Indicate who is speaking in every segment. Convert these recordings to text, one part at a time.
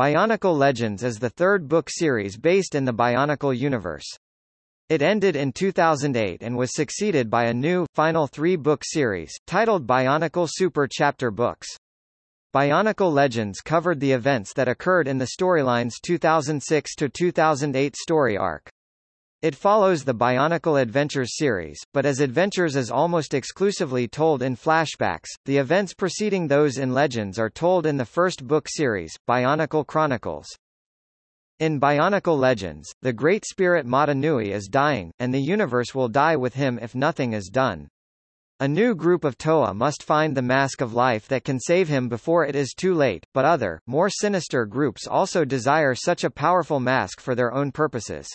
Speaker 1: Bionicle Legends is the third book series based in the Bionicle universe. It ended in 2008 and was succeeded by a new, final three-book series, titled Bionicle Super Chapter Books. Bionicle Legends covered the events that occurred in the storyline's 2006-2008 story arc. It follows the Bionicle Adventures series, but as Adventures is almost exclusively told in flashbacks, the events preceding those in Legends are told in the first book series, Bionicle Chronicles. In Bionicle Legends, the Great Spirit Mata Nui is dying, and the universe will die with him if nothing is done. A new group of Toa must find the Mask of Life that can save him before it is too late, but other, more sinister groups also desire such a powerful mask for their own purposes.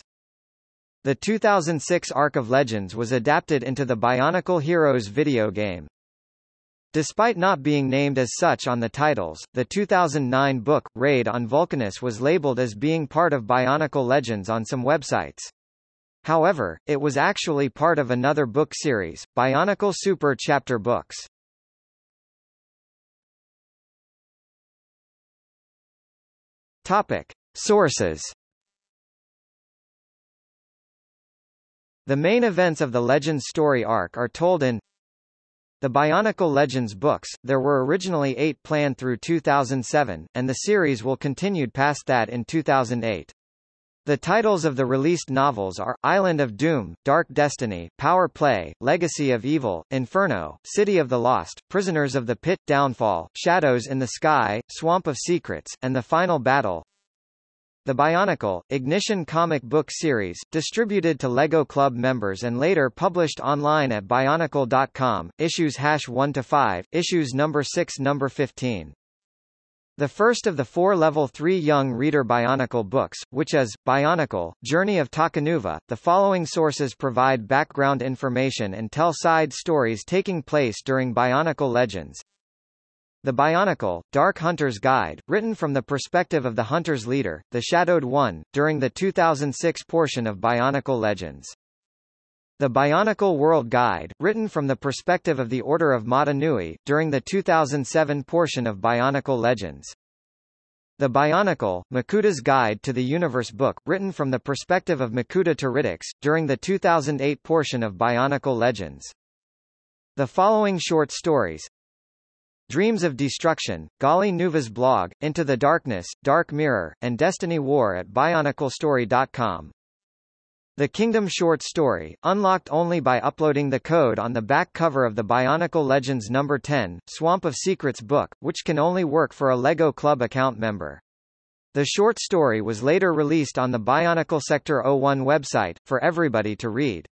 Speaker 1: The 2006 Arc of Legends was adapted into the Bionicle Heroes video game. Despite not being named as such on the titles, the 2009 book, Raid on Vulcanus was labeled as being part of Bionicle Legends on some websites. However, it was actually part of another book series, Bionicle Super Chapter Books. Topic. Sources The main events of the Legends story arc are told in the Bionicle Legends books, there were originally eight planned through 2007, and the series will continued past that in 2008. The titles of the released novels are, Island of Doom, Dark Destiny, Power Play, Legacy of Evil, Inferno, City of the Lost, Prisoners of the Pit, Downfall, Shadows in the Sky, Swamp of Secrets, and The Final Battle. The Bionicle, Ignition comic book series, distributed to LEGO Club members and later published online at Bionicle.com, issues hash 1 to 5, issues number 6 number 15. The first of the four Level 3 Young Reader Bionicle books, which is, Bionicle, Journey of Takanuva. The following sources provide background information and tell side stories taking place during Bionicle Legends. The Bionicle, Dark Hunter's Guide, written from the perspective of the Hunter's leader, the Shadowed One, during the 2006 portion of Bionicle Legends. The Bionicle World Guide, written from the perspective of the Order of Mata Nui, during the 2007 portion of Bionicle Legends. The Bionicle, Makuta's Guide to the Universe book, written from the perspective of Makuta Teridax, during the 2008 portion of Bionicle Legends. The following short stories, Dreams of Destruction, Gali Nuva's blog, Into the Darkness, Dark Mirror, and Destiny War at BionicleStory.com. The Kingdom short story, unlocked only by uploading the code on the back cover of the Bionicle Legends No. 10, Swamp of Secrets book, which can only work for a LEGO Club account member. The short story was later released on the Bionicle Sector 01 website, for everybody to read.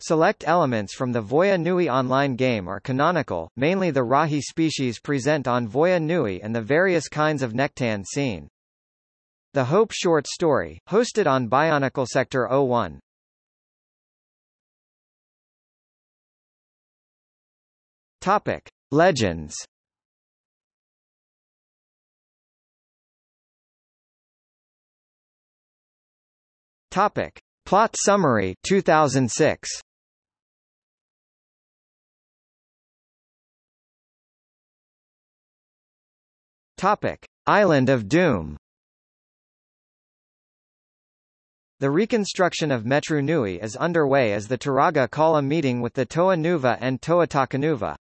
Speaker 1: Select elements from the Voya Nui online game are canonical, mainly the Rahi species present on Voya Nui and the various kinds of Nektann seen. The Hope short story, hosted on Bionicle Sector 01. Topic: Legends. Topic: Plot summary 2006. Topic: Island of Doom. The reconstruction of Metru Nui is underway as the Turaga call a meeting with the Toa Nuva and Toa Takanuva.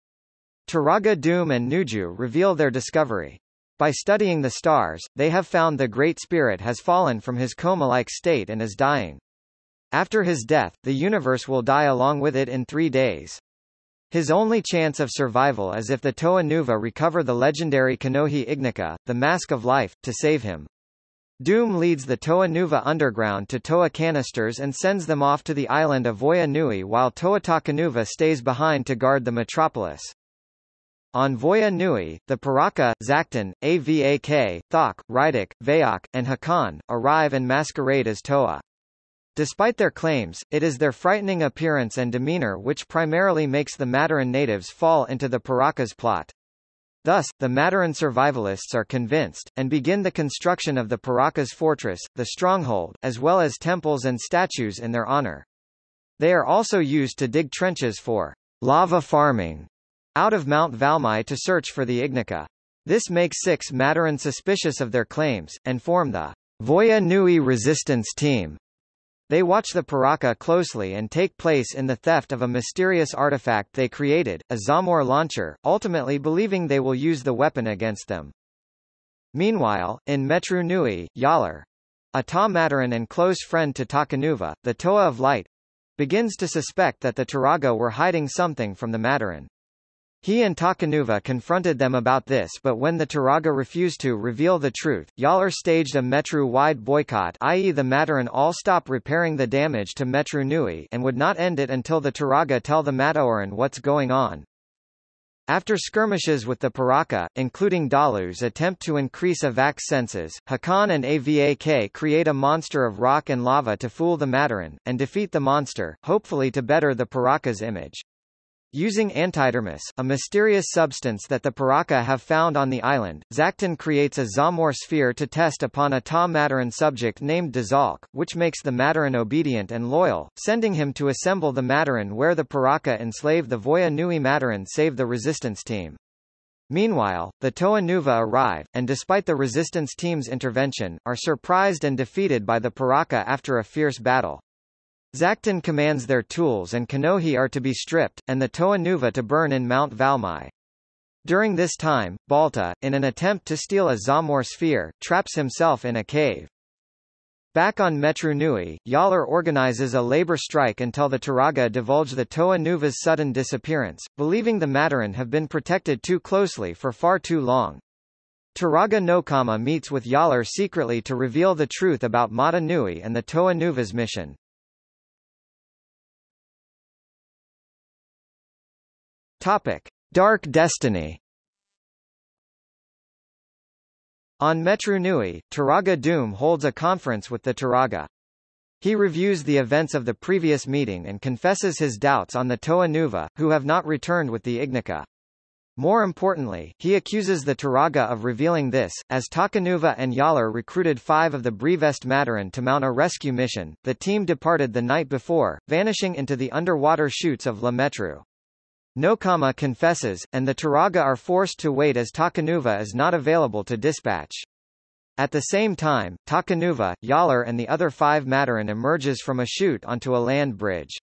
Speaker 1: Turaga Dume and Nuju reveal their discovery. By studying the stars, they have found the Great Spirit has fallen from his coma-like state and is dying. After his death, the universe will die along with it in three days. His only chance of survival is if the Toa Nuva recover the legendary Kanohi Ignika, the Mask of Life, to save him. Dume leads the Toa Nuva underground to Toa Canisters and sends them off to the island of Voya Nui while Toa Takanuva stays behind to guard the metropolis. On Voya Nui, the Piraka, Zaktan, Avak, Thok, Reidak, Vezok, and Hakann, arrive and masquerade as Toa. Despite their claims, it is their frightening appearance and demeanor which primarily makes the Matoran natives fall into the Piraka's plot. Thus, the Matoran survivalists are convinced, and begin the construction of the Piraka's fortress, the stronghold, as well as temples and statues in their honor. They are also used to dig trenches for lava farming out of Mount Valmai to search for the Ignika. This makes six Matoran suspicious of their claims, and form the Voya Nui resistance team. They watch the Piraka closely and take place in the theft of a mysterious artifact they created, a Zamor launcher, ultimately believing they will use the weapon against them. Meanwhile, in Metru Nui, Jaller, a Ta Matoran and close friend to Takanuva, the Toa of Light, begins to suspect that the Turaga were hiding something from the Matoran. He and Takanuva confronted them about this but when the Turaga refused to reveal the truth, Jaller staged a Metru-wide boycott i.e. the Matoran all stop repairing the damage to Metru Nui and would not end it until the Turaga tell the Matoran what's going on. After skirmishes with the Piraka, including Dalu's attempt to increase Avak's senses, Hakann and Avak create a monster of rock and lava to fool the Matoran, and defeat the monster, hopefully to better the Piraka's image. Using antidermis, a mysterious substance that the Piraka have found on the island, Zaktan creates a Zamor sphere to test upon a Ta Matoran subject named Dezalk, which makes the Matoran obedient and loyal, sending him to assemble the Matoran where the Piraka enslave the Voya Nui Matoran save the resistance team. Meanwhile, the Toa Nuva arrive, and despite the resistance team's intervention, are surprised and defeated by the Piraka after a fierce battle. Zaktan commands their tools and Kanohi are to be stripped, and the Toa Nuva to burn in Mount Valmai. During this time, Balta, in an attempt to steal a Zamor sphere, traps himself in a cave. Back on Metru Nui, Jaller organizes a labor strike until the Turaga divulge the Toa Nuva's sudden disappearance, believing the Matoran have been protected too closely for far too long. Turaga Nokama meets with Jaller secretly to reveal the truth about Mata Nui and the Toa Nuva's mission. Topic: Dark Destiny. On Metru Nui, Turaga Dume holds a conference with the Turaga. He reviews the events of the previous meeting and confesses his doubts on the Toa Nuva, who have not returned with the Ignika. More importantly, he accuses the Turaga of revealing this, as Takanuva and Jaller recruited five of the Brevest Matoran to mount a rescue mission. The team departed the night before, vanishing into the underwater chutes of La Metru. Nokama confesses, and the Turaga are forced to wait as Takanuva is not available to dispatch. At the same time, Takanuva, Jaller and the other five Matoran emerges from a chute onto a land bridge.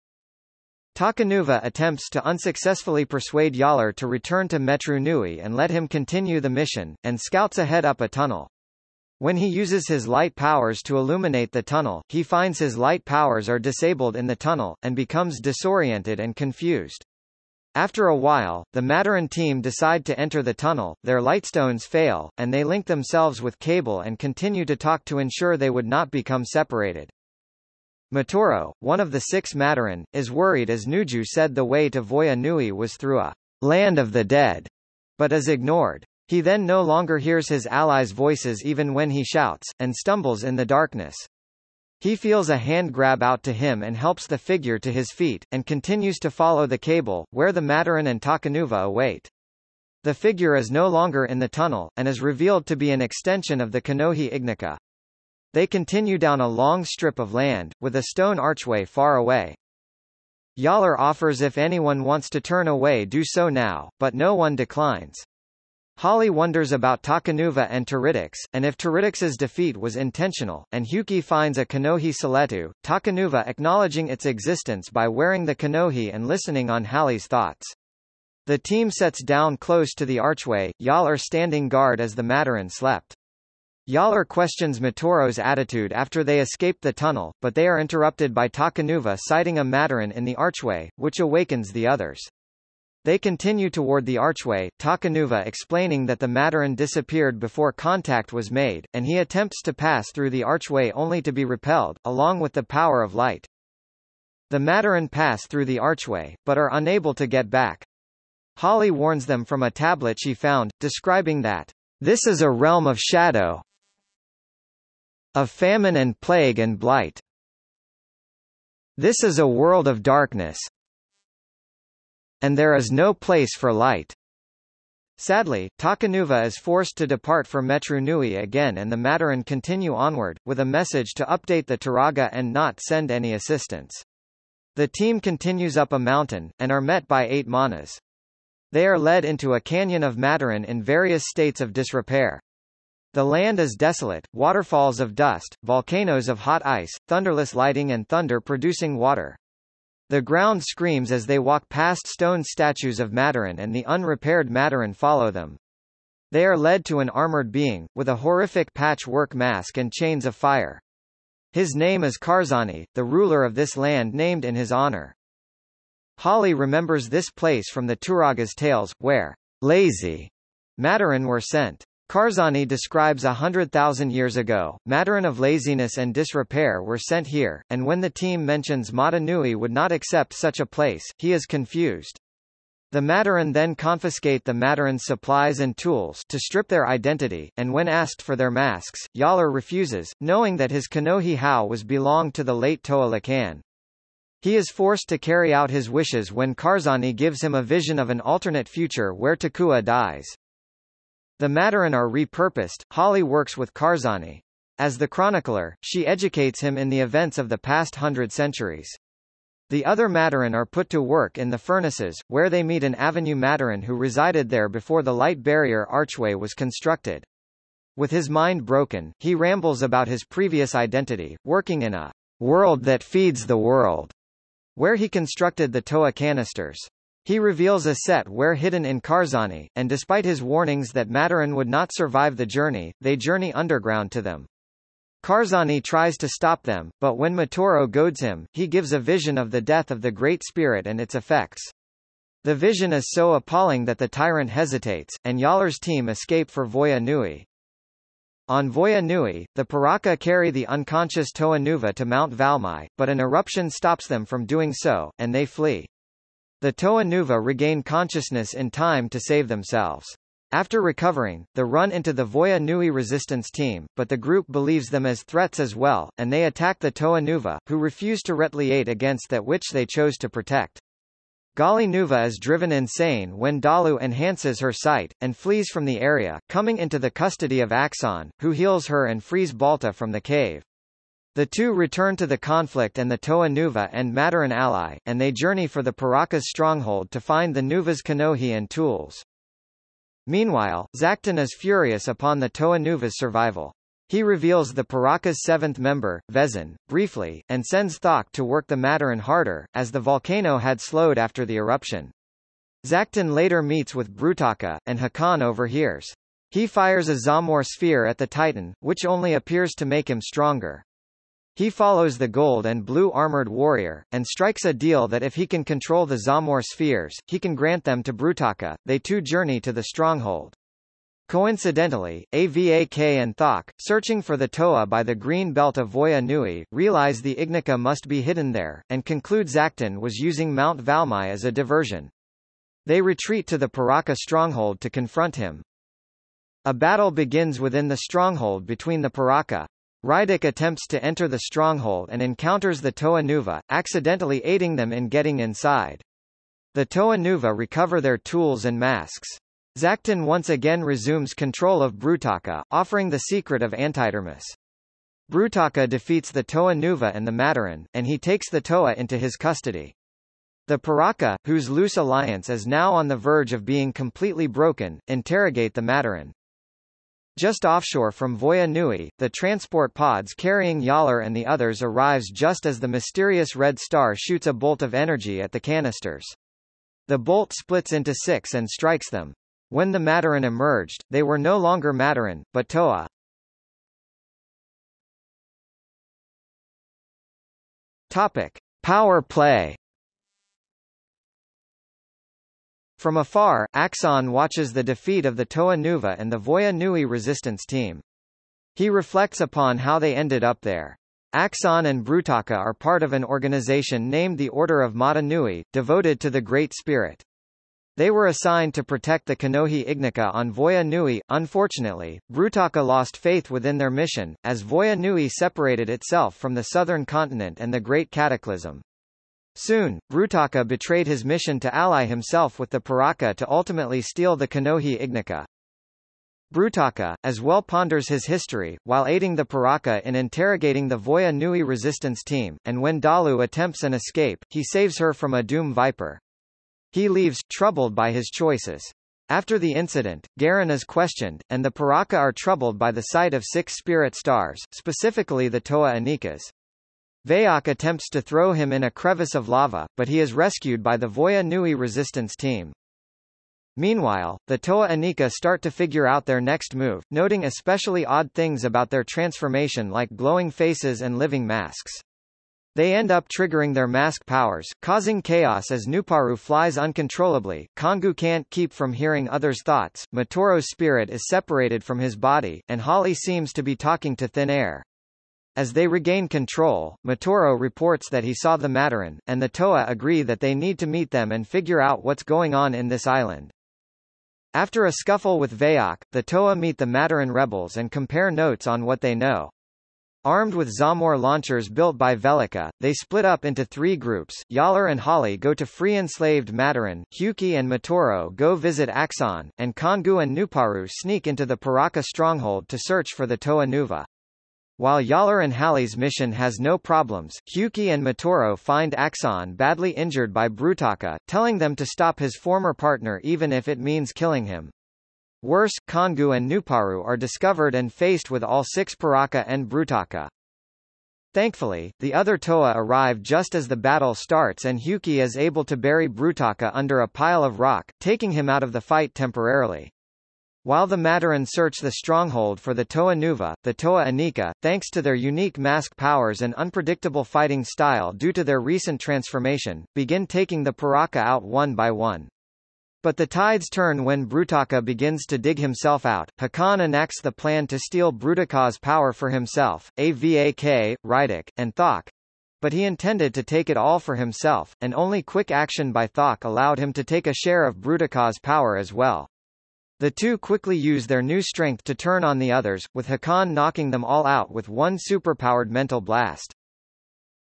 Speaker 1: Takanuva attempts to unsuccessfully persuade Jaller to return to Metru Nui and let him continue the mission, and scouts ahead up a tunnel. When he uses his light powers to illuminate the tunnel, he finds his light powers are disabled in the tunnel, and becomes disoriented and confused. After a while, the Matoran team decide to enter the tunnel, their lightstones fail, and they link themselves with cable and continue to talk to ensure they would not become separated. Matoro, one of the six Matoran, is worried as Nuju said the way to Voya Nui was through a land of the dead, but is ignored. He then no longer hears his allies' voices even when he shouts, and stumbles in the darkness. He feels a hand grab out to him and helps the figure to his feet, and continues to follow the cable, where the Matoran and Takanuva await. The figure is no longer in the tunnel, and is revealed to be an extension of the Kanohi Ignika. They continue down a long strip of land, with a stone archway far away. Jaller offers if anyone wants to turn away do so now, but no one declines. Hahli wonders about Takanuva and Teridax, and if Teridax's defeat was intentional, and Hewkii finds a Kanohi Suletu, Takanuva acknowledging its existence by wearing the Kanohi and listening on Hahli's thoughts. The team sets down close to the archway, Jaller standing guard as the Matoran slept. Jaller questions Matoro's attitude after they escape the tunnel, but they are interrupted by Takanuva sighting a Matoran in the archway, which awakens the others. They continue toward the archway, Takanuva explaining that the Matoran disappeared before contact was made, and he attempts to pass through the archway only to be repelled, along with the power of light. The Matoran pass through the archway, but are unable to get back. Hahli warns them from a tablet she found, describing that, This is a realm of shadow, of famine and plague and blight. This is a world of darkness, and there is no place for light. Sadly, Takanuva is forced to depart for Metru Nui again and the Matoran continue onward, with a message to update the Turaga and not send any assistance. The team continues up a mountain, and are met by eight manas. They are led into a canyon of Matoran in various states of disrepair. The land is desolate, waterfalls of dust, volcanoes of hot ice, thunderless lighting and thunder producing water. The ground screams as they walk past stone statues of Matoran and the unrepaired Matoran follow them. They are led to an armored being, with a horrific patchwork mask and chains of fire. His name is Karzahni, the ruler of this land named in his honor. Hahli remembers this place from the Turagas tales, where lazy Matoran were sent. Karzahni describes a hundred thousand years ago, Matoran of laziness and disrepair were sent here, and when the team mentions Mata Nui would not accept such a place, he is confused. The Matoran then confiscate the Matoran's supplies and tools to strip their identity, and when asked for their masks, Jaller refuses, knowing that his Kanohi Hau was belonged to the late Toa Lhikan. He is forced to carry out his wishes when Karzahni gives him a vision of an alternate future where Takua dies. The Matoran are repurposed. Hahli works with Karzahni. As the chronicler, she educates him in the events of the past hundred centuries. The other Matoran are put to work in the furnaces, where they meet an Avenue Matoran who resided there before the light barrier archway was constructed. With his mind broken, he rambles about his previous identity, working in a world that feeds the world, where he constructed the Toa canisters. He reveals a set where hidden in Karzahni, and despite his warnings that Matoran would not survive the journey, they journey underground to them. Karzahni tries to stop them, but when Matoro goads him, he gives a vision of the death of the Great Spirit and its effects. The vision is so appalling that the tyrant hesitates, and Jaller's team escape for Voya Nui. On Voya Nui, the Piraka carry the unconscious Toa Nuva to Mount Valmai, but an eruption stops them from doing so, and they flee. The Toa Nuva regain consciousness in time to save themselves. After recovering, the run into the Voya Nui resistance team, but the group believes them as threats as well, and they attack the Toa Nuva, who refuse to retaliate against that which they chose to protect. Gali Nuva is driven insane when Dalu enhances her sight, and flees from the area, coming into the custody of Axonn, who heals her and frees Balta from the cave. The two return to the conflict and the Toa Nuva and Matoran ally, and they journey for the Piraka's stronghold to find the Nuva's Kanohi and tools. Meanwhile, Zaktan is furious upon the Toa Nuva's survival. He reveals the Piraka's seventh member, Vezon, briefly, and sends Thok to work the Matoran harder, as the volcano had slowed after the eruption. Zaktan later meets with Brutaka, and Hakann overhears. He fires a Zamor sphere at the Titan, which only appears to make him stronger. He follows the gold and blue armored warrior, and strikes a deal that if he can control the Zamor spheres, he can grant them to Brutaka. They two journey to the stronghold. Coincidentally, Avak and Thok, searching for the Toa by the green belt of Voya Nui, realize the Ignika must be hidden there, and conclude Zaktan was using Mount Valmai as a diversion. They retreat to the Piraka stronghold to confront him. A battle begins within the stronghold between the Piraka, Reidak attempts to enter the stronghold and encounters the Toa Nuva, accidentally aiding them in getting inside. The Toa Nuva recover their tools and masks. Zaktan once again resumes control of Brutaka, offering the secret of Antidermis. Brutaka defeats the Toa Nuva and the Matoran, and he takes the Toa into his custody. The Piraka, whose loose alliance is now on the verge of being completely broken, interrogate the Matoran. Just offshore from Voya Nui, the transport pods carrying Jaller and the others arrives just as the mysterious red star shoots a bolt of energy at the canisters. The bolt splits into six and strikes them. When the Matoran emerged, they were no longer Matoran, but Toa. Topic. Power play From afar, Axonn watches the defeat of the Toa Nuva and the Voya Nui resistance team. He reflects upon how they ended up there. Axonn and Brutaka are part of an organization named the Order of Mata Nui, devoted to the Great Spirit. They were assigned to protect the Kanohi Ignika on Voya Nui. Unfortunately, Brutaka lost faith within their mission, as Voya Nui separated itself from the southern continent and the Great Cataclysm. Soon, Brutaka betrayed his mission to ally himself with the Piraka to ultimately steal the Kanohi Ignika. Brutaka, as well ponders his history, while aiding the Piraka in interrogating the Voya Nui resistance team, and when Dalu attempts an escape, he saves her from a Doom Viper. He leaves, troubled by his choices. After the incident, Garan is questioned, and the Paraka are troubled by the sight of six spirit stars, specifically the Toa Inikas. Vezok attempts to throw him in a crevice of lava, but he is rescued by the Voya Nui resistance team. Meanwhile, the Toa Inika start to figure out their next move, noting especially odd things about their transformation like glowing faces and living masks. They end up triggering their mask powers, causing chaos as Nuparu flies uncontrollably, Kongu can't keep from hearing others' thoughts, Matoro's spirit is separated from his body, and Hahli seems to be talking to thin air. As they regain control, Matoro reports that he saw the Matoran, and the Toa agree that they need to meet them and figure out what's going on in this island. After a scuffle with Vezok, the Toa meet the Matoran rebels and compare notes on what they know. Armed with Zamor launchers built by Velika, they split up into three groups. Jaller and Hahli go to free enslaved Matoran, Hewkii and Matoro go visit Axonn, and Kongu and Nuparu sneak into the Piraka stronghold to search for the Toa Nuva. While Jaller and Hahli's mission has no problems, Hewkii and Matoro find Axonn badly injured by Brutaka, telling them to stop his former partner even if it means killing him. Worse, Kongu and Nuparu are discovered and faced with all six Piraka and Brutaka. Thankfully, the other Toa arrive just as the battle starts and Hewkii is able to bury Brutaka under a pile of rock, taking him out of the fight temporarily. While the Matoran search the stronghold for the Toa Nuva, the Toa Inika, thanks to their unique mask powers and unpredictable fighting style due to their recent transformation, begin taking the Piraka out one by one. But the tides turn when Brutaka begins to dig himself out. Hakann enacts the plan to steal Brutaka's power for himself, Avak, Reidak, and Thok. But he intended to take it all for himself, and only quick action by Thok allowed him to take a share of Brutaka's power as well. The two quickly use their new strength to turn on the others, with Hakann knocking them all out with one superpowered mental blast.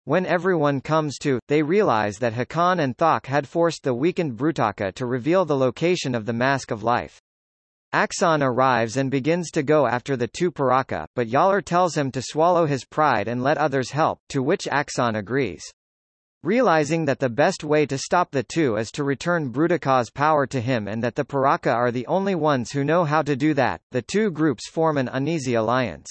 Speaker 1: When everyone comes to, they realize that Hakann and Thok had forced the weakened Brutaka to reveal the location of the Mask of Life. Axonn arrives and begins to go after the two Piraka, but Jaller tells him to swallow his pride and let others help, to which Axonn agrees. Realizing that the best way to stop the two is to return Brutaka's power to him and that the Piraka are the only ones who know how to do that, the two groups form an uneasy alliance.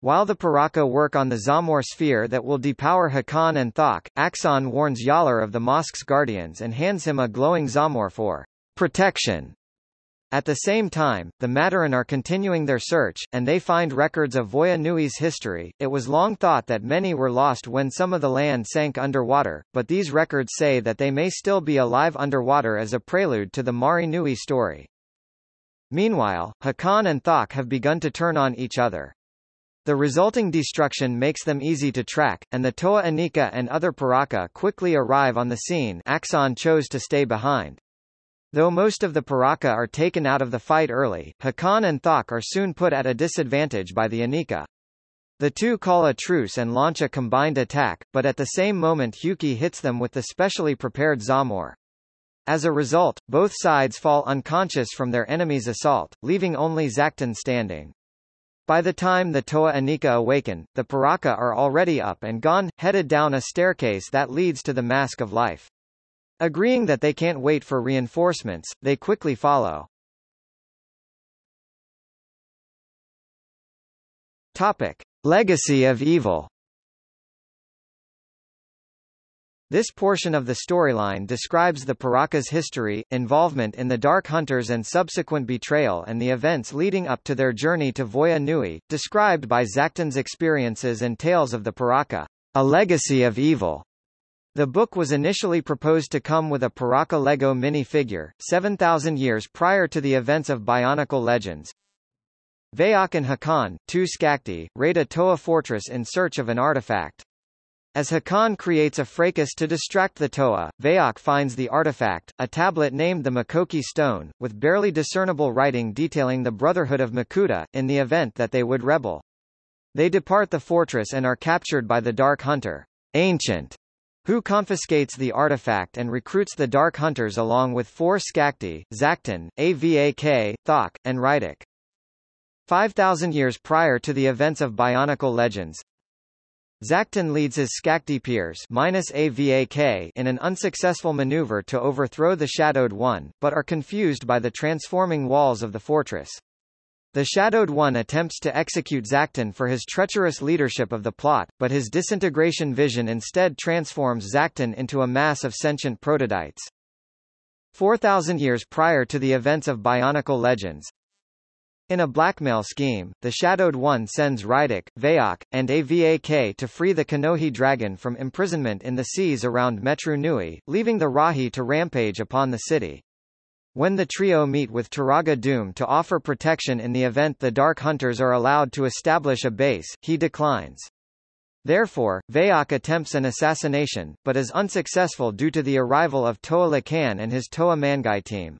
Speaker 1: While the Piraka work on the Zamor sphere that will depower Hakann and Thok, Axonn warns Jaller of the mosque's guardians and hands him a glowing Zamor for protection. At the same time, the Matoran are continuing their search, and they find records of Voya Nui's history. It was long thought that many were lost when some of the land sank underwater, but these records say that they may still be alive underwater as a prelude to the Mahri Nui story. Meanwhile, Hakann and Thok have begun to turn on each other. The resulting destruction makes them easy to track, and the Toa Inika and other Piraka quickly arrive on the scene Axonn chose to stay behind. Though most of the Piraka are taken out of the fight early, Hakann and Thok are soon put at a disadvantage by the Inika. The two call a truce and launch a combined attack, but at the same moment Hewkii hits them with the specially prepared Zamor. As a result, both sides fall unconscious from their enemy's assault, leaving only Zaktan standing. By the time the Toa Inika awaken, the Piraka are already up and gone, headed down a staircase that leads to the Mask of Life. Agreeing that they can't wait for reinforcements, they quickly follow. Topic. Legacy of Evil This portion of the storyline describes the Piraka's history, involvement in the Dark Hunters and subsequent betrayal and the events leading up to their journey to Voya Nui, described by Zaktan's experiences and tales of the Piraka, a legacy of evil. The book was initially proposed to come with a Piraka Lego minifigure, 7,000 years prior to the events of Bionicle Legends. Vezok and Hakann, two Skakdi, raid a Toa fortress in search of an artifact. As Hakann creates a fracas to distract the Toa, Vezok finds the artifact, a tablet named the Makoki Stone, with barely discernible writing detailing the Brotherhood of Makuta, in the event that they would rebel. They depart the fortress and are captured by the Dark Hunter, Ancient, who confiscates the artifact and recruits the Dark Hunters along with four Skakdi, Zaktan, Avak, Thok, and Reidak. 5,000 years prior to the events of Bionicle Legends, Zaktan leads his Skakdi peers minus AVAK in an unsuccessful maneuver to overthrow the Shadowed One, but are confused by the transforming walls of the fortress. The Shadowed One attempts to execute Zaktan for his treacherous leadership of the plot, but his disintegration vision instead transforms Zaktan into a mass of sentient protodytes. 4,000 years prior to the events of Bionicle Legends, in a blackmail scheme, the Shadowed One sends Reidak, Vezok, and Avak to free the Kanohi dragon from imprisonment in the seas around Metru Nui, leaving the Rahi to rampage upon the city. When the trio meet with Turaga Dume to offer protection in the event the Dark Hunters are allowed to establish a base, he declines. Therefore, Vezok attempts an assassination, but is unsuccessful due to the arrival of Toa Lhikan and his Toa Mangai team.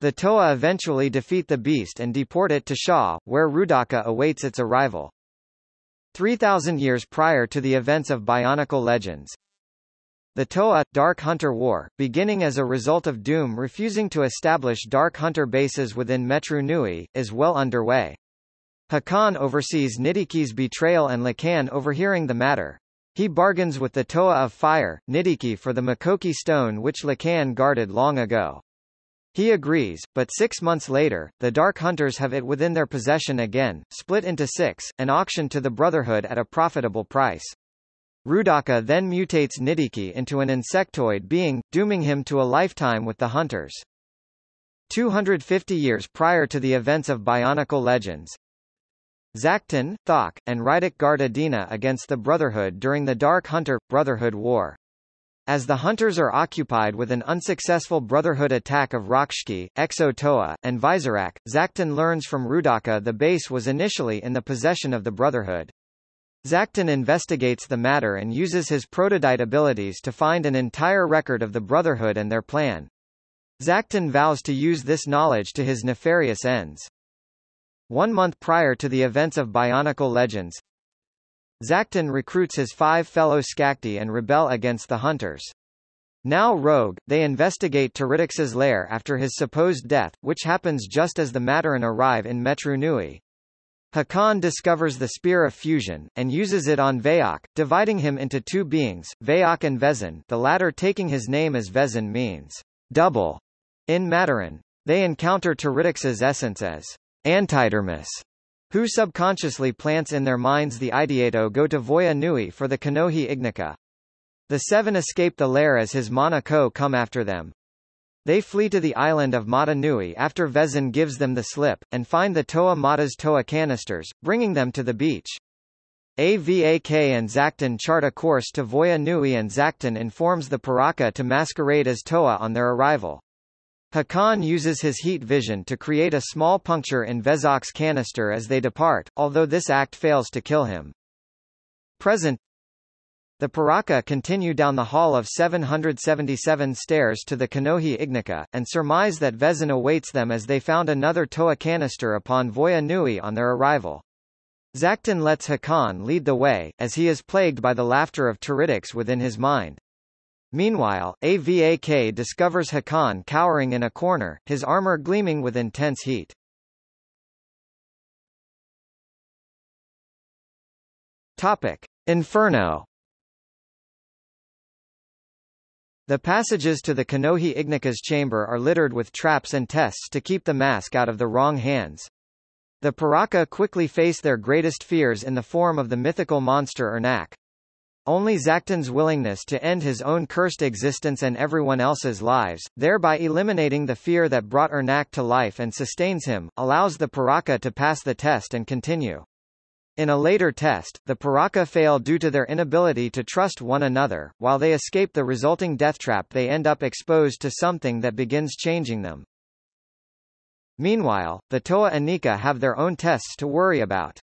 Speaker 1: The Toa eventually defeat the beast and deport it to Sha, where Roodaka awaits its arrival. 3,000 years prior to the events of Bionicle Legends. The Toa Dark Hunter War, beginning as a result of Dume refusing to establish Dark Hunter bases within Metru Nui, is well underway. Hakann oversees Nidhiki's betrayal and Lhikan overhearing the matter. He bargains with the Toa of Fire, Nidhiki for the Makoki stone which Lhikan guarded long ago. He agrees, but six months later, the Dark Hunters have it within their possession again, split into six, and auctioned to the Brotherhood at a profitable price. Roodaka then mutates Nidhiki into an insectoid being, dooming him to a lifetime with the Hunters. 250 years prior to the events of Bionicle Legends, Zaktan, Thok, and Reidak guard Odina against the Brotherhood during the Dark Hunter – Brotherhood War. As the hunters are occupied with an unsuccessful Brotherhood attack of Rahkshi, Exo Toa, and Visorak, Zaktan learns from Roodaka the base was initially in the possession of the Brotherhood. Zaktan investigates the matter and uses his protodyte abilities to find an entire record of the Brotherhood and their plan. Zaktan vows to use this knowledge to his nefarious ends. One month prior to the events of Bionicle Legends, Zaktan recruits his five fellow Skakdi and rebel against the Hunters. Now rogue, they investigate Teridax's lair after his supposed death, which happens just as the Matoran arrive in Metru Nui. Hakann discovers the Spear of Fusion, and uses it on Vezok, dividing him into two beings, Vezok and Vezon the latter taking his name as Vezon means, double, in Matoran. They encounter Teridax's essence as antidermis, who subconsciously plants in their minds the ideato go to Voya Nui for the Kanohi Ignika. The seven escape the lair as his Mana come after them. They flee to the island of Mata Nui after Vezon gives them the slip, and find the Toa Mata's Toa canisters, bringing them to the beach. AVAK and Zaktan chart a course to Voya Nui and Zaktan informs the Piraka to masquerade as Toa on their arrival. Hakann uses his heat vision to create a small puncture in Vezok's canister as they depart, although this act fails to kill him. Present The Piraka continue down the hall of 777 stairs to the Kanohi Ignika, and surmise that Vezon awaits them as they found another Toa canister upon Voya Nui on their arrival. Zaktan lets Hakann lead the way, as he is plagued by the laughter of Teridax within his mind. Meanwhile, AVAK discovers Hakann cowering in a corner, his armor gleaming with intense heat. Topic: Inferno. The passages to the Kanohi Ignika's chamber are littered with traps and tests to keep the mask out of the wrong hands. The Piraka quickly face their greatest fears in the form of the mythical monster Irnakk. Only Zaktan's willingness to end his own cursed existence and everyone else's lives, thereby eliminating the fear that brought Irnakk to life and sustains him, allows the Piraka to pass the test and continue. In a later test, the Piraka fail due to their inability to trust one another, while they escape the resulting death trap they end up exposed to something that begins changing them. Meanwhile, the Toa Inika have their own tests to worry about.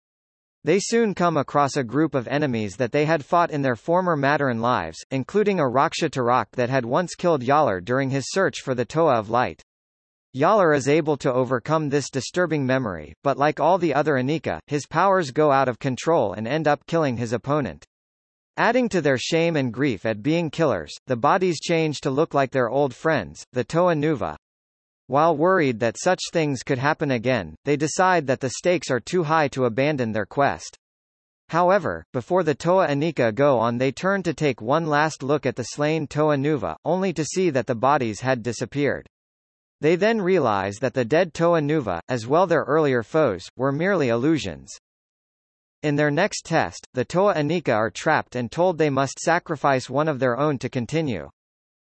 Speaker 1: They soon come across a group of enemies that they had fought in their former Matoran lives, including a Raksha Tarak that had once killed Jaller during his search for the Toa of Light. Jaller is able to overcome this disturbing memory, but like all the other Inika, his powers go out of control and end up killing his opponent. Adding to their shame and grief at being killers, the bodies change to look like their old friends, the Toa Nuva, while worried that such things could happen again, they decide that the stakes are too high to abandon their quest. However, before the Toa Inika go on they turn to take one last look at the slain Toa Nuva, only to see that the bodies had disappeared. They then realize that the dead Toa Nuva, as well their earlier foes, were merely illusions. In their next test, the Toa Inika are trapped and told they must sacrifice one of their own to continue.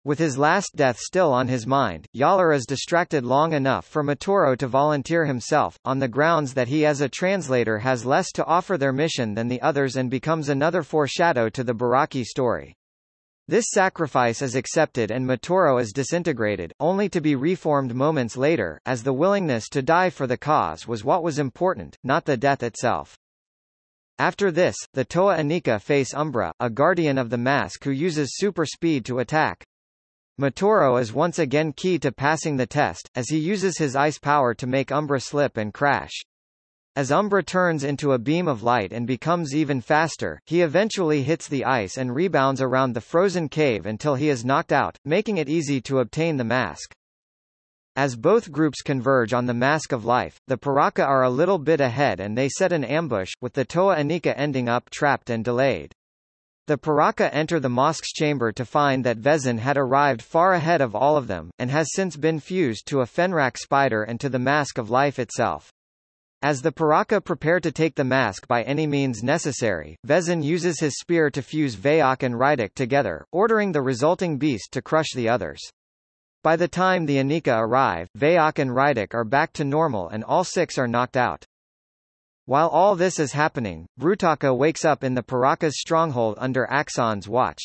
Speaker 1: With his last death still on his mind, Jaller is distracted long enough for Matoro to volunteer himself, on the grounds that he as a translator has less to offer their mission than the others and becomes another foreshadow to the Barraki story. This sacrifice is accepted and Matoro is disintegrated, only to be reformed moments later, as the willingness to die for the cause was what was important, not the death itself. After this, the Toa Inika face Umbra, a guardian of the mask who uses super speed to attack. Matoro is once again key to passing the test, as he uses his ice power to make Umbra slip and crash. As Umbra turns into a beam of light and becomes even faster, he eventually hits the ice and rebounds around the frozen cave until he is knocked out, making it easy to obtain the mask. As both groups converge on the Mask of Life, the Piraka are a little bit ahead and they set an ambush, with the Toa Inika ending up trapped and delayed. The Piraka enter the mosque's chamber to find that Vezon had arrived far ahead of all of them, and has since been fused to a Fenrakk spider and to the Mask of Life itself. As the Piraka prepare to take the mask by any means necessary, Vezon uses his spear to fuse Vezok and Reidak together, ordering the resulting beast to crush the others. By the time the Inika arrive, Vezok and Reidak are back to normal and all six are knocked out. While all this is happening, Brutaka wakes up in the Piraka's stronghold under Axonn's watch.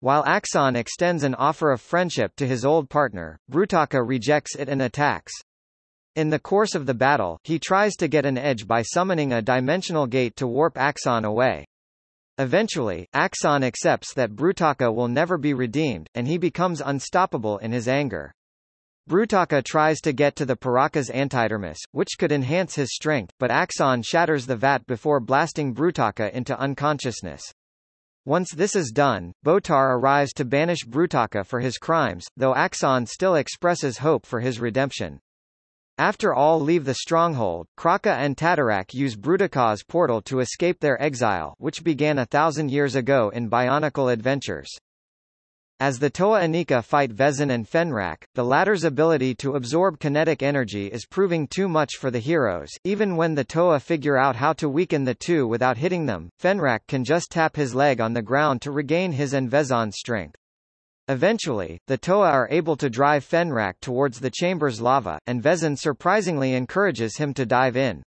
Speaker 1: While Axonn extends an offer of friendship to his old partner, Brutaka rejects it and attacks. In the course of the battle, he tries to get an edge by summoning a dimensional gate to warp Axonn away. Eventually, Axonn accepts that Brutaka will never be redeemed, and he becomes unstoppable in his anger. Brutaka tries to get to the Piraka's antidermis, which could enhance his strength, but Axonn shatters the vat before blasting Brutaka into unconsciousness. Once this is done, Botar arrives to banish Brutaka for his crimes, though Axon still expresses hope for his redemption. After all leave the stronghold, Krahka and Tatarak use Brutaka's portal to escape their exile which began a thousand years ago in Bionicle Adventures. As the Toa Inika fight Vezon and Fenrakk, the latter's ability to absorb kinetic energy is proving too much for the heroes. Even when the Toa figure out how to weaken the two without hitting them, Fenrakk can just tap his leg on the ground to regain his and Vezon's strength. Eventually, the Toa are able to drive Fenrakk towards the chamber's lava, and Vezon surprisingly encourages him to dive in.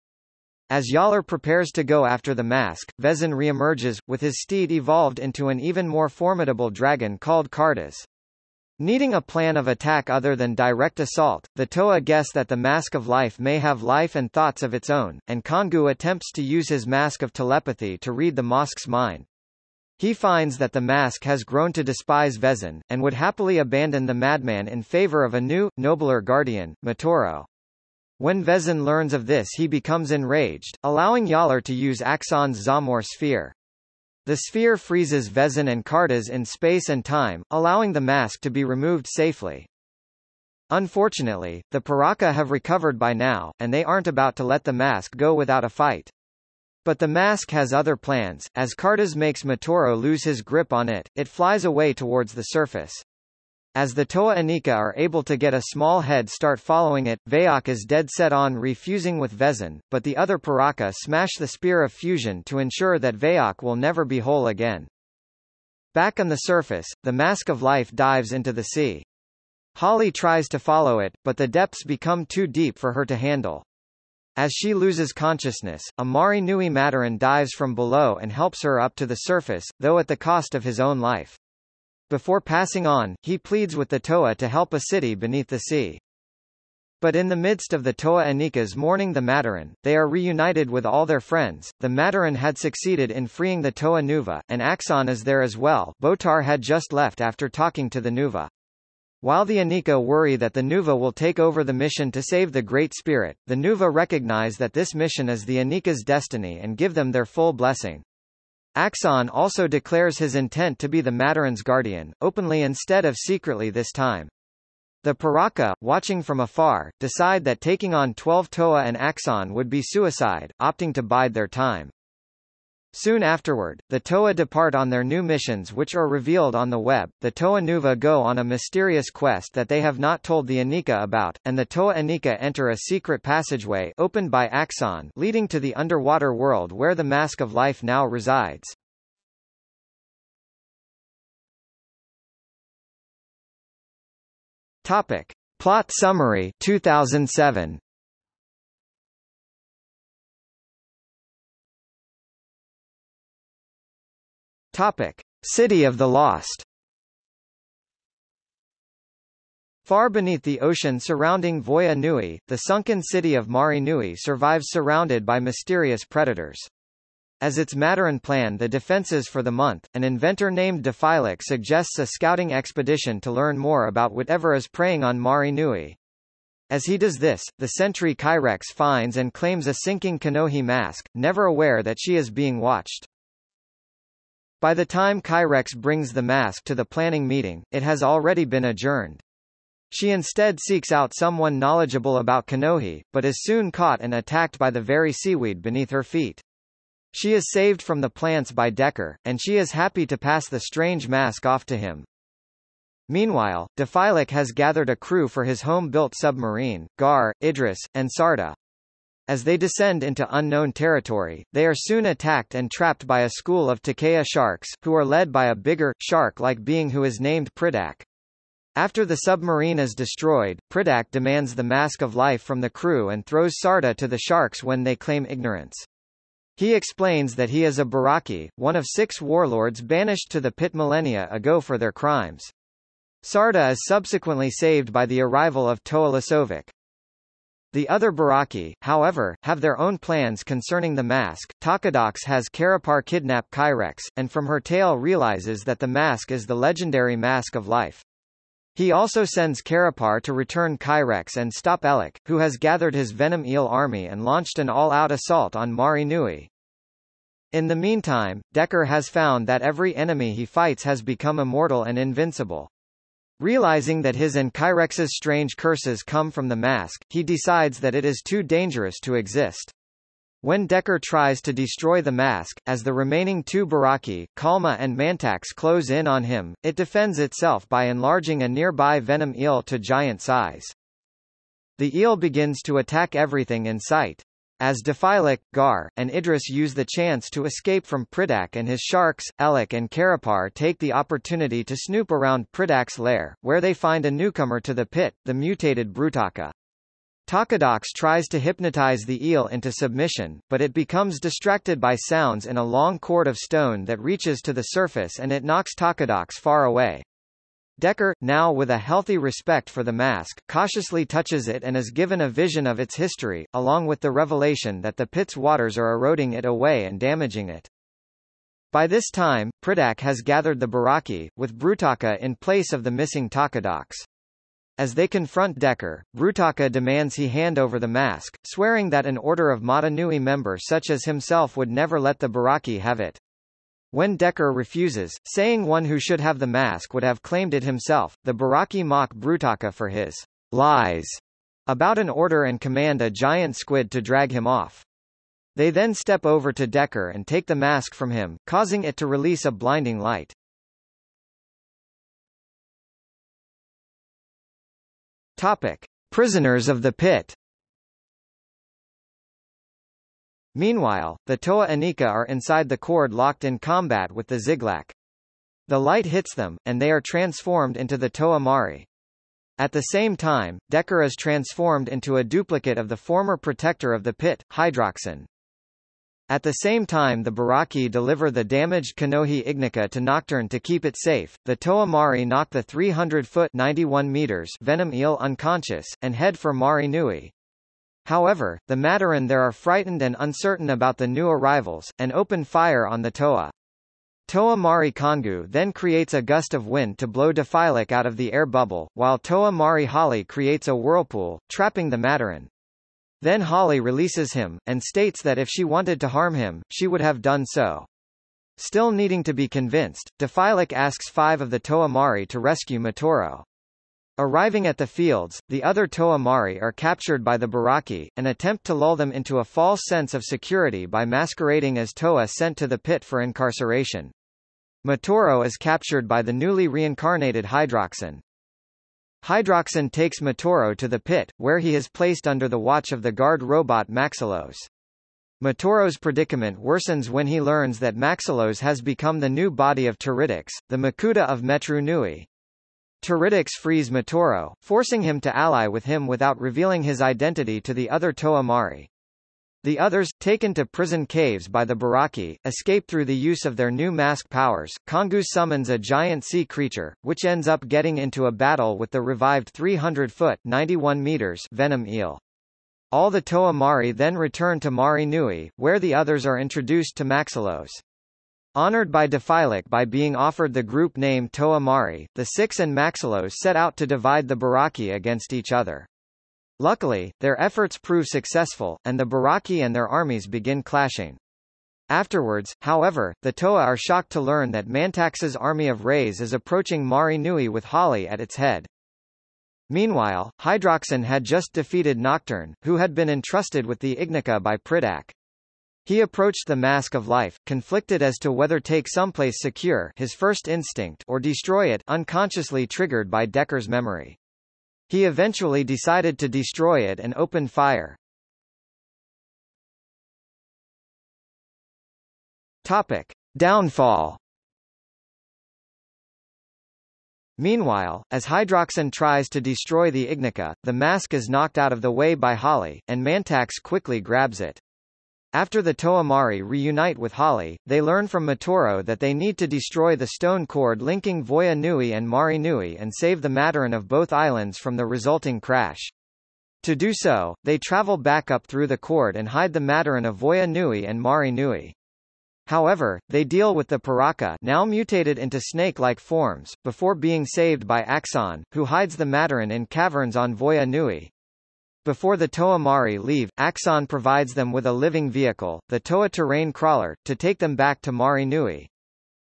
Speaker 1: As Jaller prepares to go after the mask, Vezon reemerges, with his steed evolved into an even more formidable dragon called Kardas. Needing a plan of attack other than direct assault, the Toa guess that the Mask of Life may have life and thoughts of its own, and Kongu attempts to use his Mask of Telepathy to read the mosque's mind. He finds that the mask has grown to despise Vezon, and would happily abandon the madman in favor of a new, nobler guardian, Matoro. When Vezon learns of this he becomes enraged, allowing Jaller to use Axonn's Zamor sphere. The sphere freezes Vezon and Kardas in space and time, allowing the mask to be removed safely. Unfortunately, the Piraka have recovered by now, and they aren't about to let the mask go without a fight. But the mask has other plans, as Kardas makes Matoro lose his grip on it, it flies away towards the surface. As the Toa Inika are able to get a small head start following it, Vezok is dead set on refusing with Vezon, but the other Piraka smash the Spear of Fusion to ensure that Vezok will never be whole again. Back on the surface, the Mask of Life dives into the sea. Hahli tries to follow it, but the depths become too deep for her to handle. As she loses consciousness, a Mahri Nui Matoran dives from below and helps her up to the surface, though at the cost of his own life. Before passing on, he pleads with the Toa to help a city beneath the sea. But in the midst of the Toa Inika's mourning the Matoran, they are reunited with all their friends. The Matoran had succeeded in freeing the Toa Nuva, and Axonn is there as well. Botar had just left after talking to the Nuva. While the Inika worry that the Nuva will take over the mission to save the Great Spirit, the Nuva recognize that this mission is the Inika's destiny and give them their full blessing. Axonn also declares his intent to be the Matoran's guardian, openly instead of secretly this time. The Piraka, watching from afar, decide that taking on 12 Toa and Axonn would be suicide, opting to bide their time. Soon afterward, the Toa depart on their new missions which are revealed on the web. The Toa Nuva go on a mysterious quest that they have not told the Inika about, and the Toa Inika enter a secret passageway opened by Axonn leading to the underwater world where the Mask of Life now resides. Topic. Plot summary 2007 Topic: City of the Lost. Far beneath the ocean surrounding Voya Nui, the sunken city of Mahri Nui survives surrounded by mysterious predators. As its Matoran plan the defenses for the month, an inventor named Defilak suggests a scouting expedition to learn more about whatever is preying on Mahri Nui. As he does this, the sentry Kyrehx finds and claims a sinking Kanohi mask, never aware that she is being watched. By the time Kyrehx brings the mask to the planning meeting, it has already been adjourned. She instead seeks out someone knowledgeable about Kanohi, but is soon caught and attacked by the very seaweed beneath her feet. She is saved from the plants by Dekar, and she is happy to pass the strange mask off to him. Meanwhile, Defilak has gathered a crew for his home-built submarine, Gar, Idris, and Sarda. As they descend into unknown territory, they are soon attacked and trapped by a school of Takea sharks, who are led by a bigger, shark-like being who is named Pridak. After the submarine is destroyed, Pridak demands the mask of life from the crew and throws Sarda to the sharks when they claim ignorance. He explains that he is a Barraki, one of six warlords banished to the pit millennia ago for their crimes. Sarda is subsequently saved by the arrival of Toa Lesovikk. The other Barraki, however, have their own plans concerning the mask. Takadox has Carapar kidnap Kyrehx, and from her tale realizes that the mask is the legendary mask of life. He also sends Carapar to return Kyrehx and stop Ehlek, who has gathered his Venom Eel army and launched an all-out assault on Mahri Nui. In the meantime, Dekar has found that every enemy he fights has become immortal and invincible. Realizing that his and Kyrehx's strange curses come from the mask, he decides that it is too dangerous to exist. When Dekar tries to destroy the mask, as the remaining two Barraki, Kalmah and Mantax close in on him, it defends itself by enlarging a nearby venom eel to giant size. The eel begins to attack everything in sight. As Defilak, Gar, and Idris use the chance to escape from Pridak and his sharks, Ehlek and Carapar take the opportunity to snoop around Pridak's lair, where they find a newcomer to the pit, the mutated Brutaka. Takadox tries to hypnotize the eel into submission, but it becomes distracted by sounds in a long cord of stone that reaches to the surface and it knocks Takadox far away. Dekar, now with a healthy respect for the mask, cautiously touches it and is given a vision of its history, along with the revelation that the pit's waters are eroding it away and damaging it. By this time, Pridak has gathered the Barraki, with Brutaka in place of the missing Takadox. As they confront Dekar, Brutaka demands he hand over the mask, swearing that an Order of Mata Nui member such as himself would never let the Barraki have it. When Dekar refuses, saying one who should have the mask would have claimed it himself, the Barraki mock Brutaka for his lies about an order and command a giant squid to drag him off. They then step over to Dekar and take the mask from him, causing it to release a blinding light. Topic. Prisoners of the pit Meanwhile, the Toa Inika are inside the cord locked in combat with the Zyglak. The light hits them, and they are transformed into the Toa Mahri. At the same time, Dekar is transformed into a duplicate of the former protector of the pit, Hydraxon. At the same time the Barraki deliver the damaged Kanohi Ignika to Nocturn to keep it safe, the Toa Mahri knock the 300-foot 91 meters venom eel unconscious, and head for Mahri Nui. However, the Matoran there are frightened and uncertain about the new arrivals, and open fire on the Toa. Toa Mahri Kongu then creates a gust of wind to blow Defilak out of the air bubble, while Toa Mahri Hahli creates a whirlpool, trapping the Matoran. Then Hahli releases him, and states that if she wanted to harm him, she would have done so. Still needing to be convinced, Defilak asks five of the Toa Mahri to rescue Matoro. Arriving at the fields, the other Toa Mahri are captured by the Barraki, and attempt to lull them into a false sense of security by masquerading as Toa sent to the pit for incarceration. Matoro is captured by the newly reincarnated Hydraxon. Hydraxon takes Matoro to the pit, where he is placed under the watch of the guard robot Maxilos. Matoro's predicament worsens when he learns that Maxilos has become the new body of Teridax, the Makuta of Metru Nui. Teridax frees Matoro, forcing him to ally with him without revealing his identity to the other Toa Mahri. The others, taken to prison caves by the Barraki, escape through the use of their new mask powers. Kongu summons a giant sea creature, which ends up getting into a battle with the revived 300-foot (91 meters) venom eel. All the Toa Mahri then return to Mahri Nui, where the others are introduced to Maxilos. Honored by Defilak by being offered the group name Toa Mahri, the Six and Maxilos set out to divide the Barraki against each other. Luckily, their efforts prove successful, and the Barraki and their armies begin clashing. Afterwards, however, the Toa are shocked to learn that Mantax's army of Rays is approaching Mahri Nui with Hahli at its head. Meanwhile, Hydraxon had just defeated Nocturne, who had been entrusted with the Ignika by Pridak. He approached the mask of life, conflicted as to whether take someplace secure his first instinct or destroy it unconsciously triggered by Dekar's memory. He eventually decided to destroy it and opened fire. Topic. Downfall Meanwhile, as Hydraxon tries to destroy the Ignika, the mask is knocked out of the way by Hahli, and Mantax quickly grabs it. After the Toa Mahri reunite with Hahli, they learn from Matoro that they need to destroy the stone cord linking Voya Nui and Mahri Nui and save the Matoran of both islands from the resulting crash. To do so, they travel back up through the cord and hide the Matoran of Voya Nui and Mahri Nui. However, they deal with the Piraka now mutated into snake-like forms, before being saved by Axonn, who hides the Matoran in caverns on Voya Nui. Before the Toa Mahri leave, Axonn provides them with a living vehicle, the Toa Terrain Crawler, to take them back to Mahri Nui.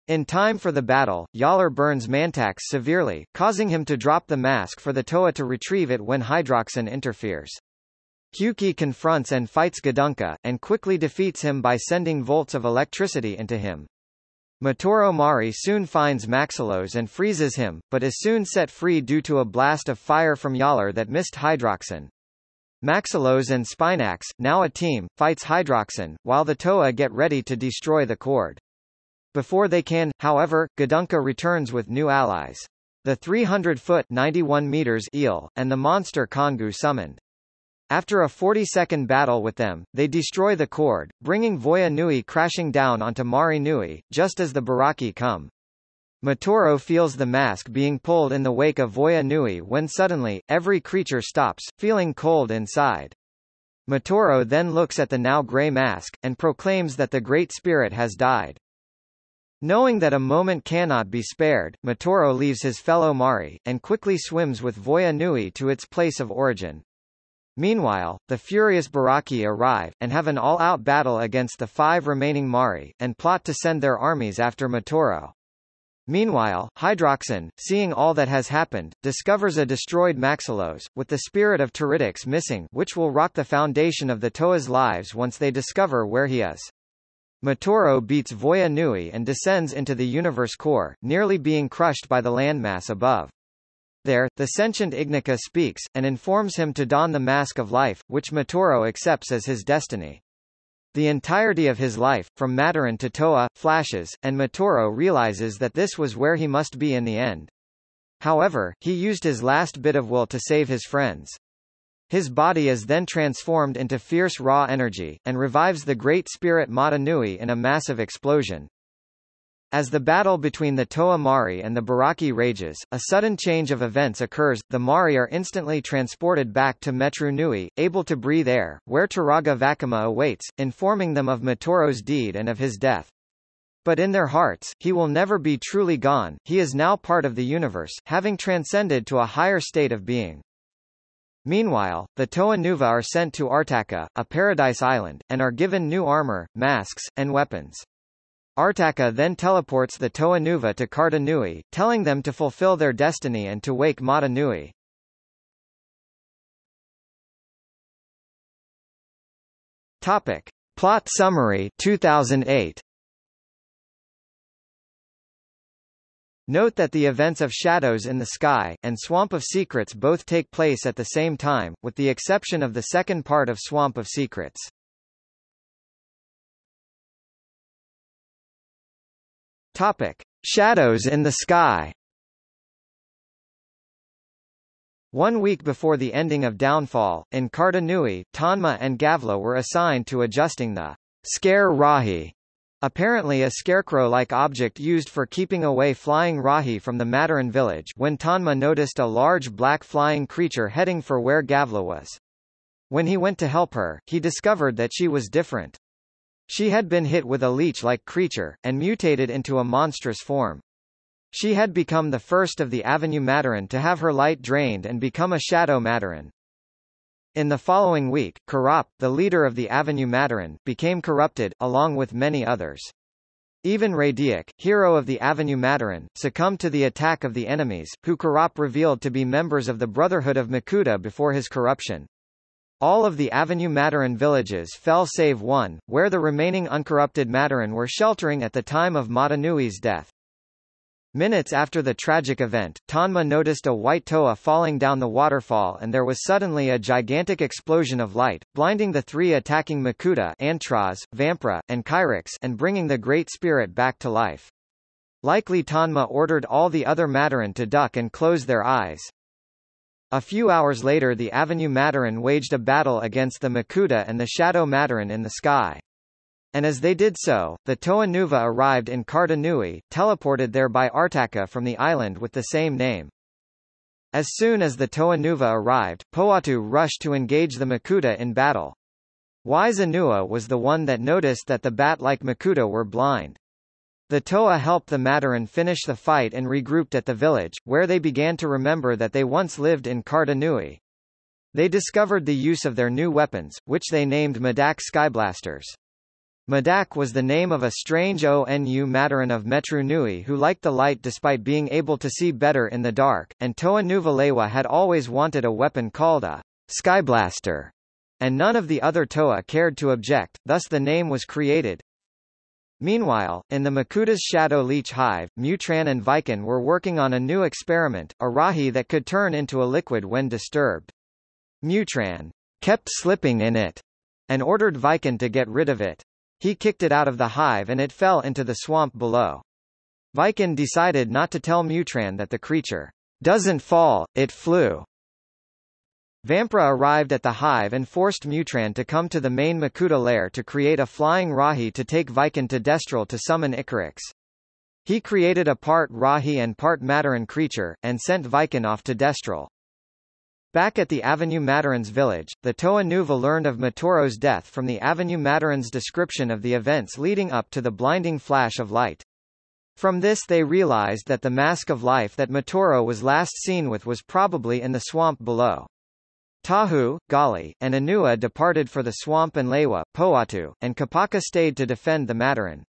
Speaker 1: In time for the battle, Jaller burns Mantax severely, causing him to drop the mask for the Toa to retrieve it when Hydraxon interferes. Hewkii confronts and fights Gadunka, and quickly defeats him by sending volts of electricity into him. Matoro Mahri soon finds Maxilos and freezes him, but is soon set free due to a blast of fire from Jaller that missed Hydraxon. Maxilos and Spinax, now a team, fights Hydraxon, while the Toa get ready to destroy the cord. Before they can, however, Gadunka returns with new allies. The 300-foot 91 meters eel, and the monster Kongu summoned. After a 40-second battle with them, they destroy the cord, bringing Voya Nui crashing down onto Mahri Nui, just as the Barraki come. Matoro feels the mask being pulled in the wake of Voya Nui when suddenly, every creature stops, feeling cold inside. Matoro then looks at the now grey mask, and proclaims that the Great Spirit has died. Knowing that a moment cannot be spared, Matoro leaves his fellow Mahri, and quickly swims with Voya Nui to its place of origin. Meanwhile, the furious Barraki arrive, and have an all-out battle against the five remaining Mahri, and plot to send their armies after Matoro. Meanwhile, Hydraxon, seeing all that has happened, discovers a destroyed Maxilos, with the spirit of Teridax missing which will rock the foundation of the Toa's lives once they discover where he is. Matoro beats Voya Nui and descends into the universe core, nearly being crushed by the landmass above. There, the sentient Ignika speaks, and informs him to don the mask of life, which Matoro accepts as his destiny. The entirety of his life, from Matoran to Toa, flashes, and Matoro realizes that this was where he must be in the end. However, he used his last bit of will to save his friends. His body is then transformed into fierce raw energy, and revives the Great Spirit Mata Nui in a massive explosion. As the battle between the Toa Mahri and the Barraki rages, a sudden change of events occurs, the Mahri are instantly transported back to Metru Nui, able to breathe air, where Turaga Vakama awaits, informing them of Matoro's deed and of his death. But in their hearts, he will never be truly gone, he is now part of the universe, having transcended to a higher state of being. Meanwhile, the Toa Nuva are sent to Artakha, a paradise island, and are given new armor, masks, and weapons. Artakha then teleports the Toa Nuva to Karda Nui, telling them to fulfill their destiny and to wake Mata Nui. Topic. Plot summary 2008. Note that the events of Shadows in the Sky, and Swamp of Secrets both take place at the same time, with the exception of the second part of Swamp of Secrets. Topic. Shadows in the Sky One week before the ending of Downfall, in Karda Nui, Tanma and Gavla were assigned to adjusting the scare Rahi, apparently a scarecrow-like object used for keeping away flying Rahi from the Matoran village when Tanma noticed a large black flying creature heading for where Gavla was. When he went to help her, he discovered that she was different. She had been hit with a leech-like creature, and mutated into a monstrous form. She had become the first of the Av-Matoran to have her light drained and become a Shadow Matoran. In the following week, Kirop, the leader of the Av-Matoran, became corrupted, along with many others. Even Radiak, hero of the Av-Matoran, succumbed to the attack of the enemies, who Kirop revealed to be members of the Brotherhood of Makuta before his corruption. All of the Av-Matoran villages fell save one, where the remaining uncorrupted Matoran were sheltering at the time of Mata Nui's death. Minutes after the tragic event, Tanma noticed a white toa falling down the waterfall and there was suddenly a gigantic explosion of light, blinding the three attacking Makuta Antroz, Vamprah, and Chirox and bringing the Great Spirit back to life. Likely Tanma ordered all the other Matoran to duck and close their eyes. A few hours later the Av-Matoran waged a battle against the Makuta and the Shadow Matoran in the sky. And as they did so, the Toa Nuva arrived in Karda Nui, teleported there by Artakha from the island with the same name. As soon as the Toa Nuva arrived, Pohatu rushed to engage the Makuta in battle. Waizanua was the one that noticed that the bat-like Makuta were blind. The Toa helped the Matoran finish the fight and regrouped at the village, where they began to remember that they once lived in Karda Nui. They discovered the use of their new weapons, which they named Midak Skyblasters. Midak was the name of a strange ONU Matoran of Metru Nui who liked the light despite being able to see better in the dark, and Toa Nuvalewa had always wanted a weapon called a Skyblaster, and none of the other Toa cared to object, thus the name was created. Meanwhile, in the Makuta's Shadow Leech Hive, Mutran and Vican were working on a new experiment, a Rahi that could turn into a liquid when disturbed. Mutran kept slipping in it, and ordered Vican to get rid of it. He kicked it out of the hive and it fell into the swamp below. Viken decided not to tell Mutran that the creature doesn't fall, it flew. Vamprah arrived at the hive and forced Mutran to come to the main Makuta lair to create a flying Rahi to take Vican to Destral to summon Icarax. He created a part Rahi and part Matoran creature, and sent Vican off to Destral. Back at the Av-Matoran's village, the Toa Nuva learned of Matoro's death from the Av-Matoran's description of the events leading up to the blinding flash of light. From this they realized that the mask of life that Matoro was last seen with was probably in the swamp below. Tahu, Gali, and Onua departed for the swamp and Lewa, Pohatu, and Kopaka stayed to defend the Matoran.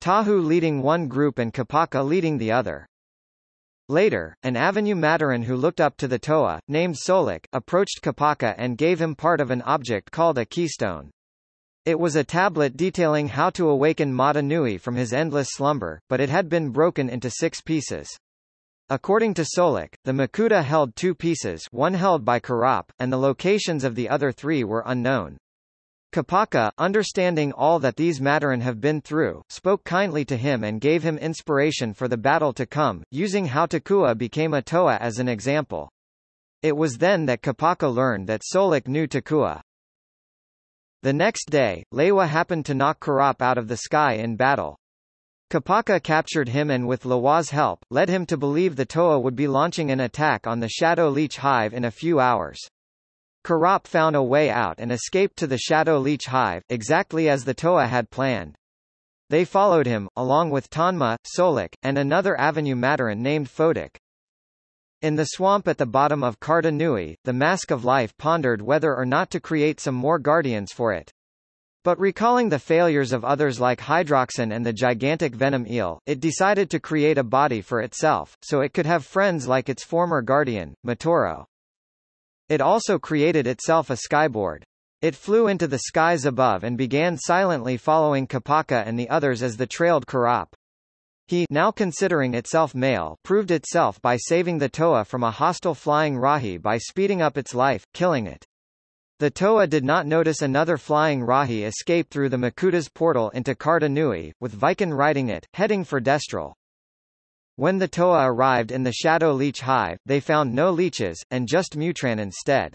Speaker 1: Tahu leading one group and Kopaka leading the other. Later, an Av-Matoran who looked up to the Toa, named Solek, approached Kopaka and gave him part of an object called a keystone. It was a tablet detailing how to awaken Mata Nui from his endless slumber, but it had been broken into six pieces. According to Solek, the Makuta held two pieces one held by Kirop, and the locations of the other three were unknown. Kopaka, understanding all that these Matoran have been through, spoke kindly to him and gave him inspiration for the battle to come, using how Takua became a Toa as an example. It was then that Kopaka learned that Solek knew Takua. The next day, Lewa happened to knock Kirop out of the sky in battle. Kopaka captured him and with Lewa's help, led him to believe the Toa would be launching an attack on the Shadow Leech Hive in a few hours. Kirop found a way out and escaped to the Shadow Leech Hive, exactly as the Toa had planned. They followed him, along with Tanma, Solek, and another Av-Matoran named Photok. In the swamp at the bottom of Karda Nui, the Mask of Life pondered whether or not to create some more guardians for it. But recalling the failures of others like Hydraxon and the gigantic venom eel, it decided to create a body for itself, so it could have friends like its former guardian, Matoro. It also created itself a skyboard. It flew into the skies above and began silently following Kopaka and the others as the trailed Kirop. He now considering itself male proved itself by saving the Toa from a hostile flying Rahi by speeding up its life, killing it. The Toa did not notice another flying Rahi escape through the Makuta's portal into Karda Nui, with Vican riding it, heading for Destral. When the Toa arrived in the Shadow Leech Hive, they found no leeches, and just Mutran instead.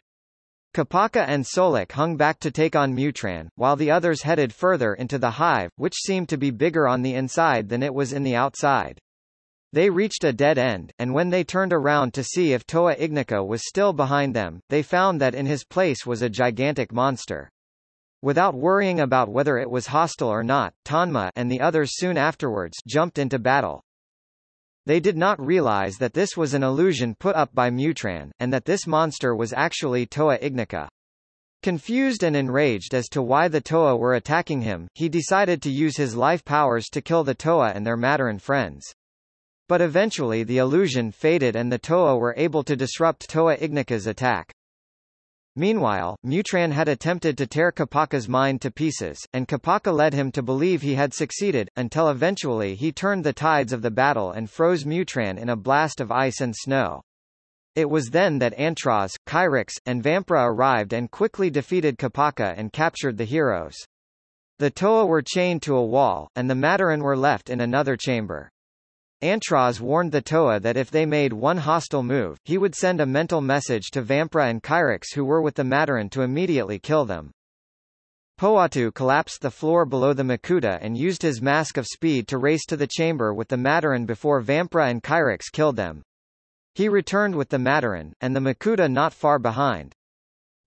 Speaker 1: Kopaka and Solik hung back to take on Mutran, while the others headed further into the hive, which seemed to be bigger on the inside than it was in the outside. They reached a dead end, and when they turned around to see if Toa Ignika was still behind them, they found that in his place was a gigantic monster. Without worrying about whether it was hostile or not, Tanma and the others soon afterwards jumped into battle. They did not realize that this was an illusion put up by Mutran, and that this monster was actually Toa Ignika. Confused and enraged as to why the Toa were attacking him, he decided to use his life powers to kill the Toa and their Matoran friends. But eventually the illusion faded and the Toa were able to disrupt Toa Ignika's attack. Meanwhile, Mutran had attempted to tear Kopaka's mind to pieces, and Kopaka led him to believe he had succeeded, until eventually he turned the tides of the battle and froze Mutran in a blast of ice and snow. It was then that Antroz, Chirox, and Vamprah arrived and quickly defeated Kopaka and captured the heroes. The Toa were chained to a wall, and the Matoran were left in another chamber. Antroz warned the Toa that if they made one hostile move, he would send a mental message to Vamprah and Chirox who were with the Matoran to immediately kill them. Pohatu collapsed the floor below the Makuta and used his mask of speed to race to the chamber with the Matoran before Vamprah and Chirox killed them. He returned with the Matoran, and the Makuta not far behind.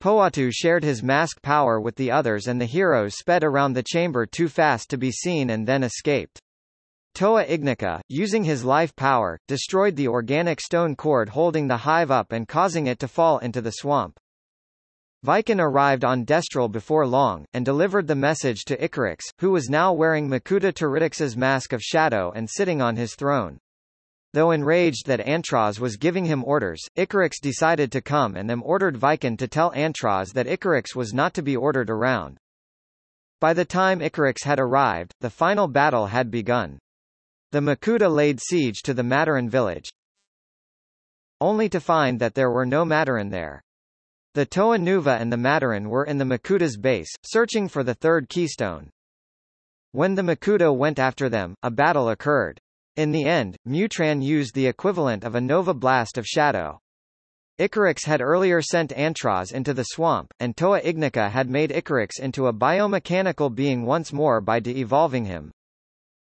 Speaker 1: Pohatu shared his mask power with the others and the heroes sped around the chamber too fast to be seen and then escaped. Toa Ignika, using his life power, destroyed the organic stone cord holding the hive up and causing it to fall into the swamp. Vican arrived on Destral before long, and delivered the message to Icarax, who was now wearing Makuta Teridax's mask of shadow and sitting on his throne. Though enraged that Antroz was giving him orders, Icarax decided to come and them ordered Vican to tell Antroz that Icarax was not to be ordered around. By the time Icarax had arrived, the final battle had begun. The Makuta laid siege to the Matoran village, only to find that there were no Matoran there. The Toa Nuva and the Matoran were in the Makuta's base, searching for the third keystone. When the Makuta went after them, a battle occurred. In the end, Mutran used the equivalent of a Nova Blast of Shadow. Icarax had earlier sent Antroz into the swamp, and Toa Ignika had made Icarax into a biomechanical being once more by de-evolving him.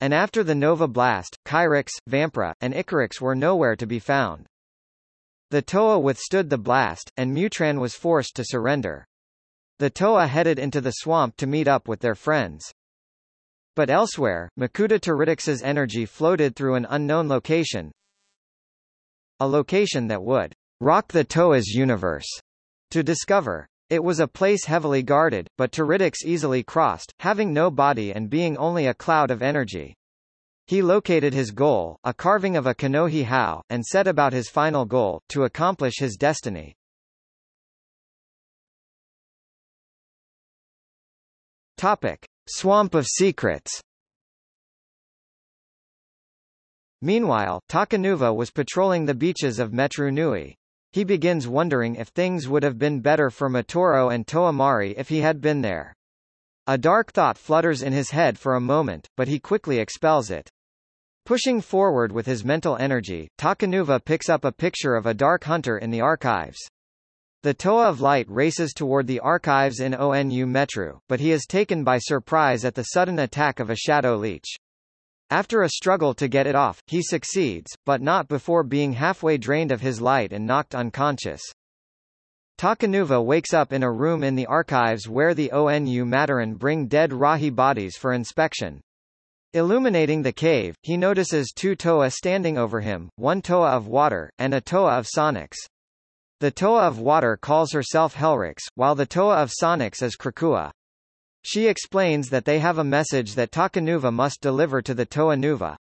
Speaker 1: And after the Nova Blast, Chirox, Vamprah, and Icarax were nowhere to be found. The Toa withstood the blast, and Mutran was forced to surrender. The Toa headed into the swamp to meet up with their friends. But elsewhere, Makuta Teridax's energy floated through an unknown location, a location that would rock the Toa's universe to discover. It was a place heavily guarded, but Teridax easily crossed, having no body and being only a cloud of energy. He located his goal, a carving of a Kanohi Hau, and set about his final goal, to accomplish his destiny. Topic. Swamp of Secrets Meanwhile, Takanuva was patrolling the beaches of Metru Nui. He begins wondering if things would have been better for Matoro and Toa Mahri if he had been there. A dark thought flutters in his head for a moment, but he quickly expels it. Pushing forward with his mental energy, Takanuva picks up a picture of a dark hunter in the archives. The Toa of Light races toward the archives in ONU Metru, but he is taken by surprise at the sudden attack of a shadow leech. After a struggle to get it off, he succeeds, but not before being halfway drained of his light and knocked unconscious. Takanuva wakes up in a room in the archives where the ONU Matoran bring dead Rahi bodies for inspection. Illuminating the cave, he notices two Toa standing over him, one Toa of water, and a Toa of Sonics. The Toa of water calls herself Helryx, while the Toa of Sonics is Krakua. She explains that they have a message that Takanuva must deliver to the Toa Nuva.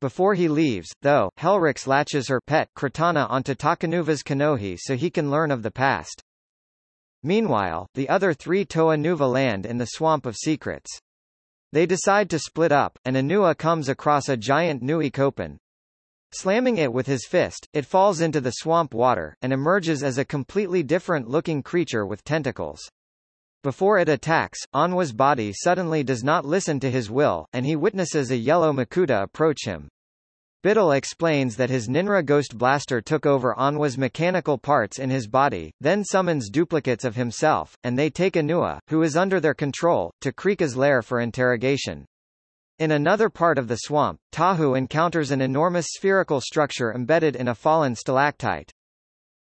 Speaker 1: Before he leaves, though, Helryx latches her pet Kratana onto Takanuva's Kanohi so he can learn of the past. Meanwhile, the other three Toa Nuva land in the Swamp of Secrets. They decide to split up, and Onua comes across a giant Nui-Kopen. Slamming it with his fist, it falls into the swamp water, and emerges as a completely different-looking creature with tentacles. Before it attacks, Onua's body suddenly does not listen to his will, and he witnesses a yellow Makuta approach him. Bitil explains that his Nynrah Ghost Blaster took over Onua's mechanical parts in his body, then summons duplicates of himself, and they take Onua, who is under their control, to Krika's lair for interrogation. In another part of the swamp, Tahu encounters an enormous spherical structure embedded in a fallen stalactite.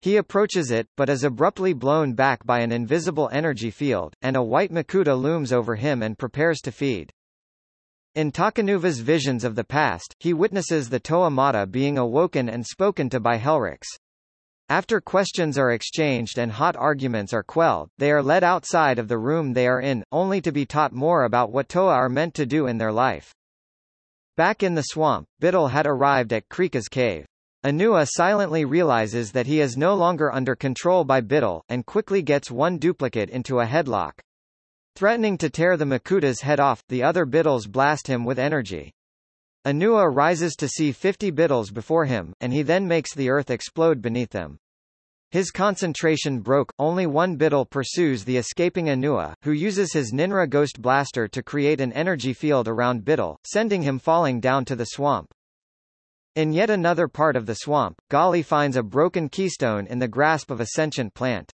Speaker 1: He approaches it, but is abruptly blown back by an invisible energy field, and a white Makuta looms over him and prepares to feed. In Takanuva's visions of the past, he witnesses the Toa Mata being awoken and spoken to by Helryx. After questions are exchanged and hot arguments are quelled, they are led outside of the room they are in, only to be taught more about what Toa are meant to do in their life. Back in the swamp, Bitil had arrived at Krika's cave. Onua silently realizes that he is no longer under control by Bitil, and quickly gets one duplicate into a headlock. Threatening to tear the Makuta's head off, the other Bitils blast him with energy. Onua rises to see 50 Bitils before him, and he then makes the earth explode beneath them. His concentration broke, only one Bitil pursues the escaping Onua, who uses his Nynrah Ghost Blaster to create an energy field around Bitil, sending him falling down to the swamp. In yet another part of the swamp, Gali finds a broken keystone in the grasp of a sentient plant.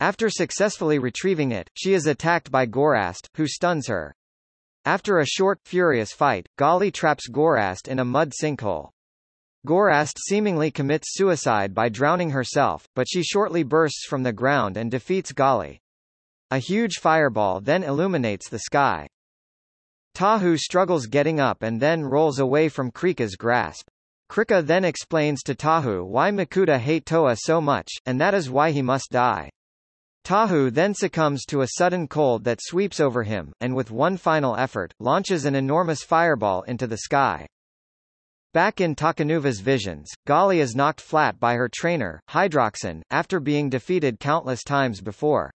Speaker 1: After successfully retrieving it, she is attacked by Gorast, who stuns her. After a short, furious fight, Gali traps Gorast in a mud sinkhole. Gorast seemingly commits suicide by drowning herself, but she shortly bursts from the ground and defeats Gali. A huge fireball then illuminates the sky. Tahu struggles getting up and then rolls away from Krika's grasp. Krika then explains to Tahu why Makuta hate Toa so much, and that is why he must die. Tahu then succumbs to a sudden cold that sweeps over him, and with one final effort, launches an enormous fireball into the sky. Back in Takanuva's visions, Gali is knocked flat by her trainer, Hydraxon, after being defeated countless times before.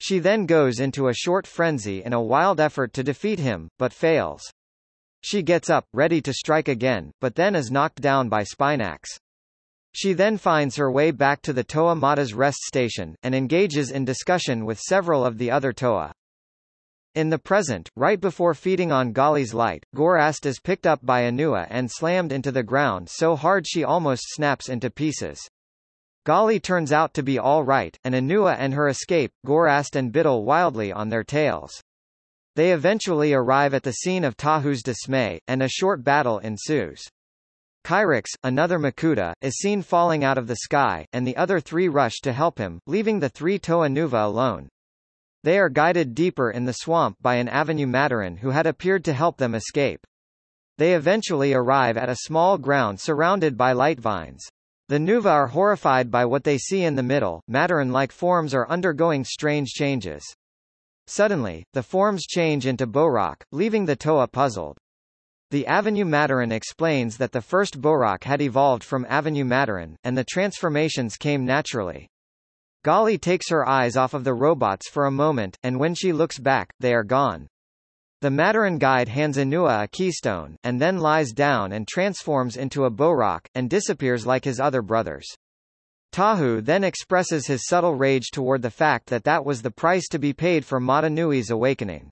Speaker 1: She then goes into a short frenzy in a wild effort to defeat him, but fails. She gets up, ready to strike again, but then is knocked down by Spinax. She then finds her way back to the Toa Mata's rest station, and engages in discussion with several of the other Toa. In the present, right before feeding on Gali's light, Gorast is picked up by Onua and slammed into the ground so hard she almost snaps into pieces. Gali turns out to be all right, and Onua and her escape, Gorast and Bitil wildly on their tails. They eventually arrive at the scene of Tahu's dismay, and a short battle ensues. Chirox, another Makuta, is seen falling out of the sky, and the other three rush to help him, leaving the three Toa Nuva alone. They are guided deeper in the swamp by an Av-Matoran who had appeared to help them escape. They eventually arrive at a small ground surrounded by light vines. The Nuva are horrified by what they see in the middle, Matoran-like forms are undergoing strange changes. Suddenly, the forms change into Bohrok, leaving the Toa puzzled. The Av-Matoran explains that the first Bohrok had evolved from Av-Matoran, and the transformations came naturally. Gali takes her eyes off of the robots for a moment, and when she looks back, they are gone. The Matoran guide hands Onua a keystone, and then lies down and transforms into a Bohrok, and disappears like his other brothers. Tahu then expresses his subtle rage toward the fact that that was the price to be paid for Mata Nui's awakening.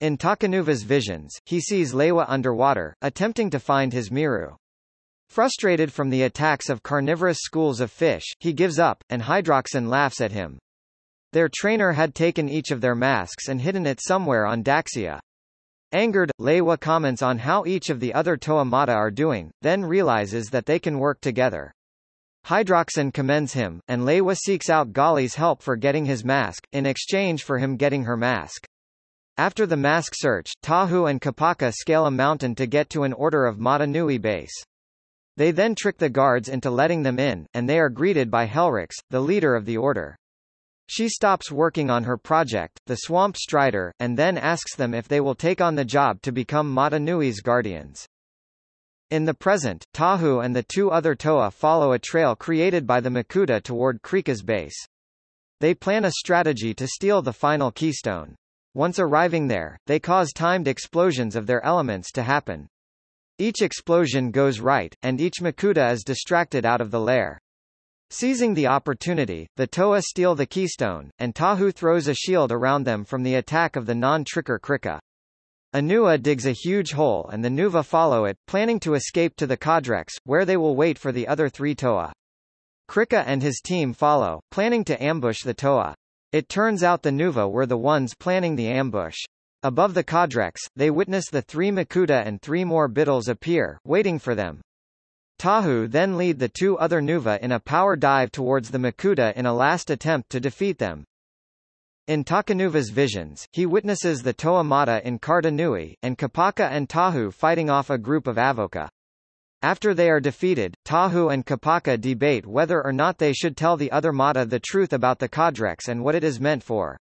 Speaker 1: In Takanuva's visions, he sees Lewa underwater, attempting to find his Miru. Frustrated from the attacks of carnivorous schools of fish, he gives up, and Hydraxon laughs at him. Their trainer had taken each of their masks and hidden it somewhere on Daxia. Angered, Lewa comments on how each of the other Toa Mata are doing, then realizes that they can work together. Hydraxon commends him, and Lewa seeks out Gali's help for getting his mask, in exchange for him getting her mask. After the mask search, Tahu and Kopaka scale a mountain to get to an Order of Mata Nui base. They then trick the guards into letting them in, and they are greeted by Helryx, the leader of the order. She stops working on her project, the Swamp Strider, and then asks them if they will take on the job to become Mata Nui's guardians. In the present, Tahu and the two other Toa follow a trail created by the Makuta toward Krika's base. they plan a strategy to steal the final keystone. Once arriving there, they cause timed explosions of their elements to happen. Each explosion goes right, and each Makuta is distracted out of the lair. Seizing the opportunity, the Toa steal the keystone, and Tahu throws a shield around them from the attack of the non-tricker Krika. Onua digs a huge hole and the Nuva follow it, planning to escape to the Codrex, where they will wait for the other three Toa. Krika and his team follow, planning to ambush the Toa. It turns out the Nuva were the ones planning the ambush. Above the Codrex, they witness the three Makuta and three more Bitils appear, waiting for them. Tahu then lead the two other Nuva in a power dive towards the Makuta in a last attempt to defeat them. In Takanuva's visions, he witnesses the Toa Mata in Karda Nui, and Kopaka and Tahu fighting off a group of Avohkah. After they are defeated, Tahu and Kopaka debate whether or not they should tell the other Mata the truth about the Codrex and what it is meant for.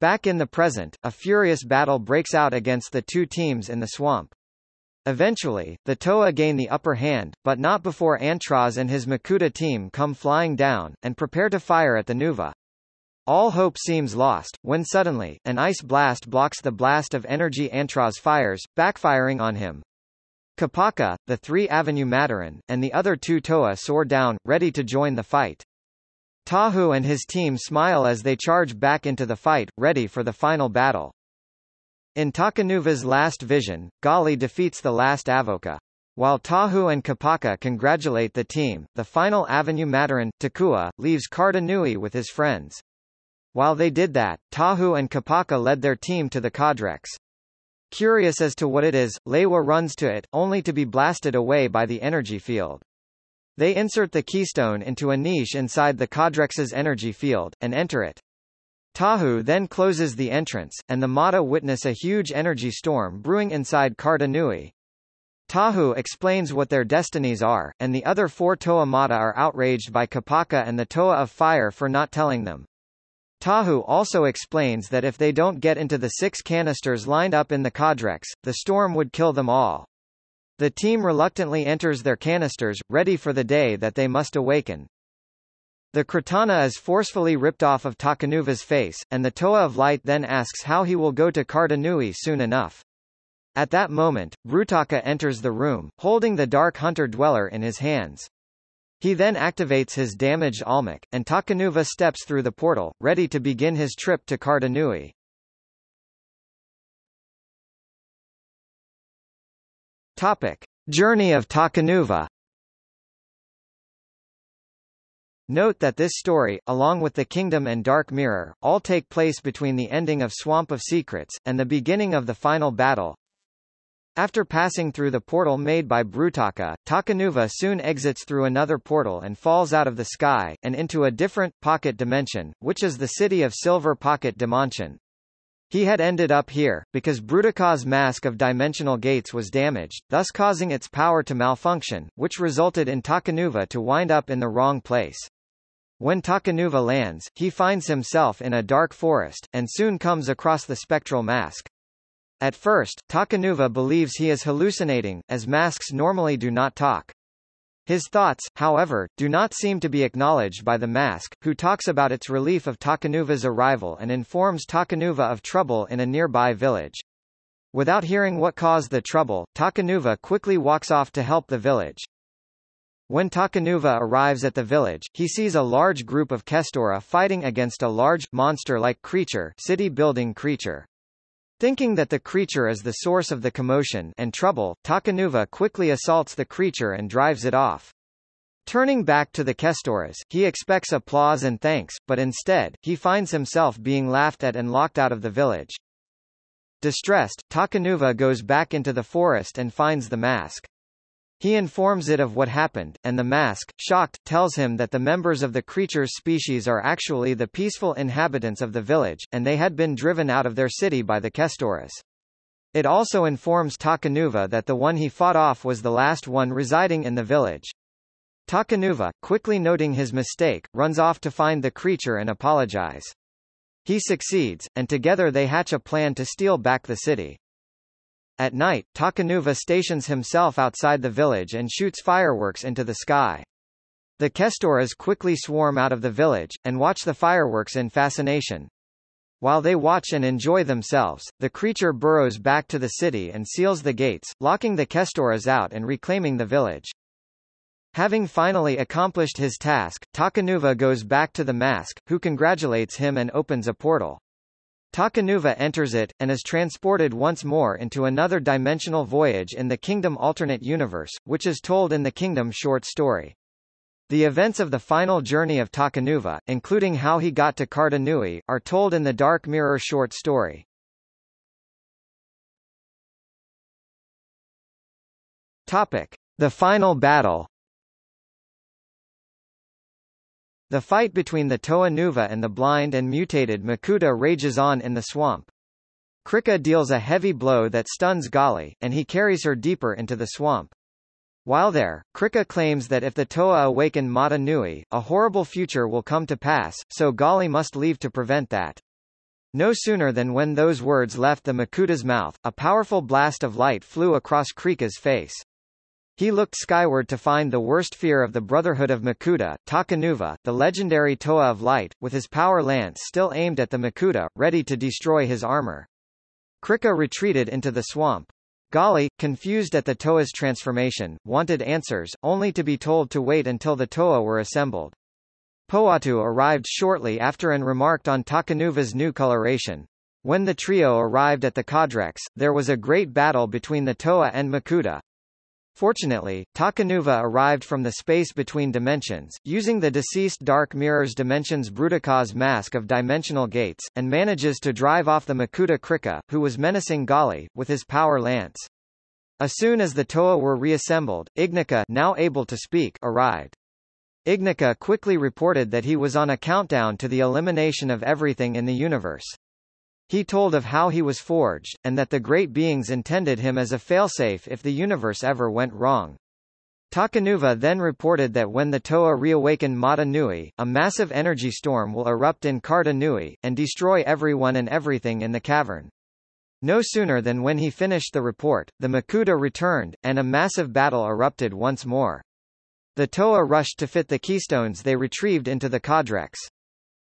Speaker 1: Back in the present, a furious battle breaks out against the two teams in the swamp. Eventually, the Toa gain the upper hand, but not before Antroz and his Makuta team come flying down, and prepare to fire at the Nuva. All hope seems lost, when suddenly, an ice blast blocks the blast of energy Antra's fires, backfiring on him. Kopaka, the three Av-Matoran, and the other two Toa soar down, ready to join the fight. Tahu and his team smile as they charge back into the fight, ready for the final battle. In Takanuva's last vision, Gali defeats the last Avohkah. While Tahu and Kopaka congratulate the team, the final Av-Matoran, Takua, leaves Karda Nui with his friends. While they did that, Tahu and Kopaka led their team to the Codrex. Curious as to what it is, Lewa runs to it, only to be blasted away by the energy field. They insert the keystone into a niche inside the Codrex's energy field, and enter it. Tahu then closes the entrance, and the Mata witness a huge energy storm brewing inside Karda Nui. Tahu explains what their destinies are, and the other four Toa Mata are outraged by Kopaka and the Toa of Fire for not telling them. Tahu also explains that if they don't get into the six canisters lined up in the Codrex, the storm would kill them all. The team reluctantly enters their canisters, ready for the day that they must awaken. The Kratana is forcefully ripped off of Takanuva's face, and the Toa of Light then asks how he will go to Karda Nui soon enough. At that moment, Brutaka enters the room, holding the Dark Hunter Dweller in his hands. He then activates his damaged Olmak, and Takanuva steps through the portal, ready to begin his trip to Karda Nui. Topic. Journey of Takanuva Note that this story, along with The Kingdom and Dark Mirror, all take place between the ending of Swamp of Secrets, and the beginning of the final battle. After passing through the portal made by Brutaka, Takanuva soon exits through another portal and falls out of the sky, and into a different, pocket dimension, which is the city of Silver Pocket Dimension. He had ended up here, because Brutaka's mask of dimensional gates was damaged, thus causing its power to malfunction, which resulted in Takanuva to wind up in the wrong place. When Takanuva lands, he finds himself in a dark forest, and soon comes across the spectral mask. At first, Takanuva believes he is hallucinating, as masks normally do not talk. His thoughts, however, do not seem to be acknowledged by the mask, who talks about its relief of Takanuva's arrival and informs Takanuva of trouble in a nearby village. Without hearing what caused the trouble, Takanuva quickly walks off to help the village. When Takanuva arrives at the village, he sees a large group of Kestora fighting against a large, monster-like creature city-building creature. Thinking that the creature is the source of the commotion and trouble, Takanuva quickly assaults the creature and drives it off. Turning back to the Kestoras, he expects applause and thanks, but instead, he finds himself being laughed at and locked out of the village. Distressed, Takanuva goes back into the forest and finds the mask. He informs it of what happened, and the mask, shocked, tells him that the members of the creature's species are actually the peaceful inhabitants of the village, and they had been driven out of their city by the Kestoras. It also informs Takanuva that the one he fought off was the last one residing in the village. Takanuva, quickly noting his mistake, runs off to find the creature and apologize. He succeeds, and together they hatch a plan to steal back the city. At night, Takanuva stations himself outside the village and shoots fireworks into the sky. The Kestoras quickly swarm out of the village, and watch the fireworks in fascination. While they watch and enjoy themselves, the creature burrows back to the city and seals the gates, locking the Kestoras out and reclaiming the village. Having finally accomplished his task, Takanuva goes back to the mask, who congratulates him and opens a portal. Takanuva enters it, and is transported once more into another dimensional voyage in the Kingdom alternate universe, which is told in the Kingdom short story. The events of the final journey of Takanuva, including how he got to Karda Nui, are told in the Dark Mirror short story. Topic. The final battle The fight between the Toa Nuva and the blind and mutated Makuta rages on in the swamp. Krika deals a heavy blow that stuns Gali, and he carries her deeper into the swamp. While there, Krika claims that if the Toa awaken Mata Nui, a horrible future will come to pass, so Gali must leave to prevent that. No sooner than when those words left the Makuta's mouth, a powerful blast of light flew across Krika's face. He looked skyward to find the worst fear of the Brotherhood of Makuta, Takanuva, the legendary Toa of Light, with his power lance still aimed at the Makuta, ready to destroy his armor. Krika retreated into the swamp. Gali, confused at the Toa's transformation, wanted answers, only to be told to wait until the Toa were assembled. Pohatu arrived shortly after and remarked on Takanuva's new coloration. When the trio arrived at the Codrex, there was a great battle between the Toa and Makuta, Fortunately, Takanuva arrived from the space between dimensions, using the deceased Dark Mirror's Dimensions Brutaka's mask of dimensional gates, and manages to drive off the Makuta Krika, who was menacing Gali, with his power lance. As soon as the Toa were reassembled, Ignika now able to speak arrived. Ignika quickly reported that he was on a countdown to the elimination of everything in the universe. He told of how he was forged, and that the great beings intended him as a failsafe if the universe ever went wrong. Takanuva then reported that when the Toa reawaken Mata Nui, a massive energy storm will erupt in Karda Nui, and destroy everyone and everything in the cavern. No sooner than when he finished the report, the Makuta returned, and a massive battle erupted once more. The Toa rushed to fit the keystones they retrieved into the Codrex.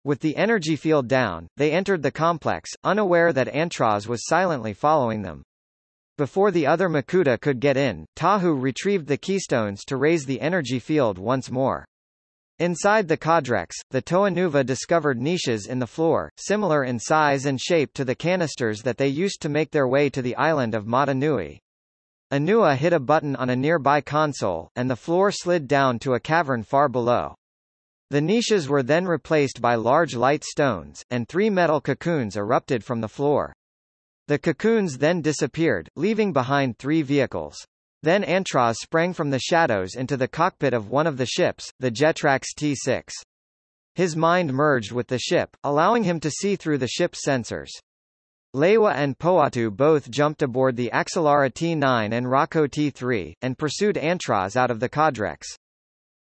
Speaker 1: With the energy field down, they entered the complex, unaware that Antroz was silently following them. Before the other Makuta could get in, Tahu retrieved the keystones to raise the energy field once more. Inside the Codrex, the Toanuva discovered niches in the floor, similar in size and shape to the canisters that they used to make their way to the island of Mata Nui. Onua hit a button on a nearby console, and the floor slid down to a cavern far below. The niches were then replaced by large light stones, and three metal cocoons erupted from the floor. The cocoons then disappeared, leaving behind three vehicles. Then Antroz sprang from the shadows into the cockpit of one of the ships, the Jetrax T-6. His mind merged with the ship, allowing him to see through the ship's sensors. Lewa and Pohatu both jumped aboard the Axalara T-9 and Rockoh T-3, and pursued Antroz out of the Codrex.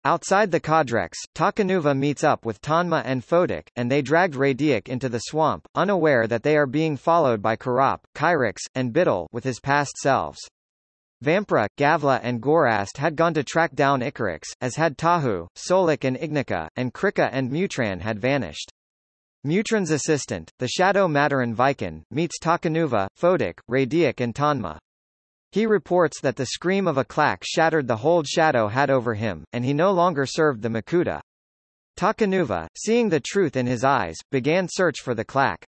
Speaker 1: Outside the Codrex, Takanuva meets up with Tanma and Photok, and they dragged Radiak into the swamp, unaware that they are being followed by Karap, Chirox, and Bitil with his past selves. Vamprah, Gavla and Gorast had gone to track down Icarax, as had Tahu, Solek and Ignika, and Krika and Mutran had vanished. Mutran's assistant, the Shadow Matoran Vican, meets Takanuva, Photok, Radiak and Tanma. He reports that the scream of a Klakk shattered the hold Shadow had over him, and he no longer served the Makuta. Takanuva, seeing the truth in his eyes, began search for the Klakk.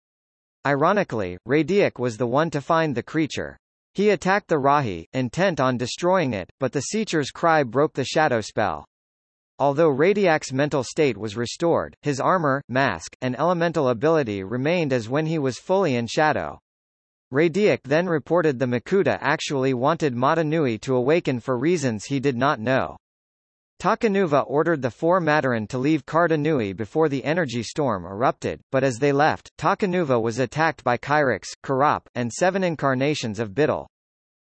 Speaker 1: Ironically, Radiak was the one to find the creature. He attacked the Rahi, intent on destroying it, but the Seecher's cry broke the shadow spell. Although Radiak's mental state was restored, his armor, mask, and elemental ability remained as when he was fully in shadow. Radiak then reported the Makuta actually wanted Mata Nui to awaken for reasons he did not know. Takanuva ordered the four Matoran to leave Karda Nui before the energy storm erupted, but as they left, Takanuva was attacked by Chirox, Karap, and seven incarnations of Bitil.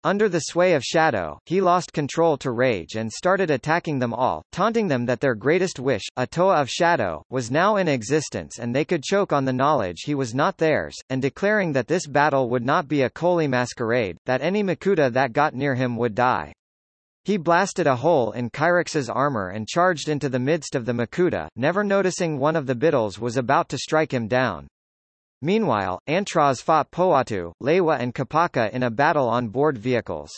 Speaker 1: Under the sway of Shadow, he lost control to Rage and started attacking them all, taunting them that their greatest wish, a Toa of Shadow, was now in existence and they could choke on the knowledge he was not theirs, and declaring that this battle would not be a Kolhii masquerade, that any Makuta that got near him would die. He blasted a hole in Chirox's armor and charged into the midst of the Makuta, never noticing one of the Bitils was about to strike him down. Meanwhile, Antroz fought Pohatu, Lewa and Kopaka in a battle on board vehicles.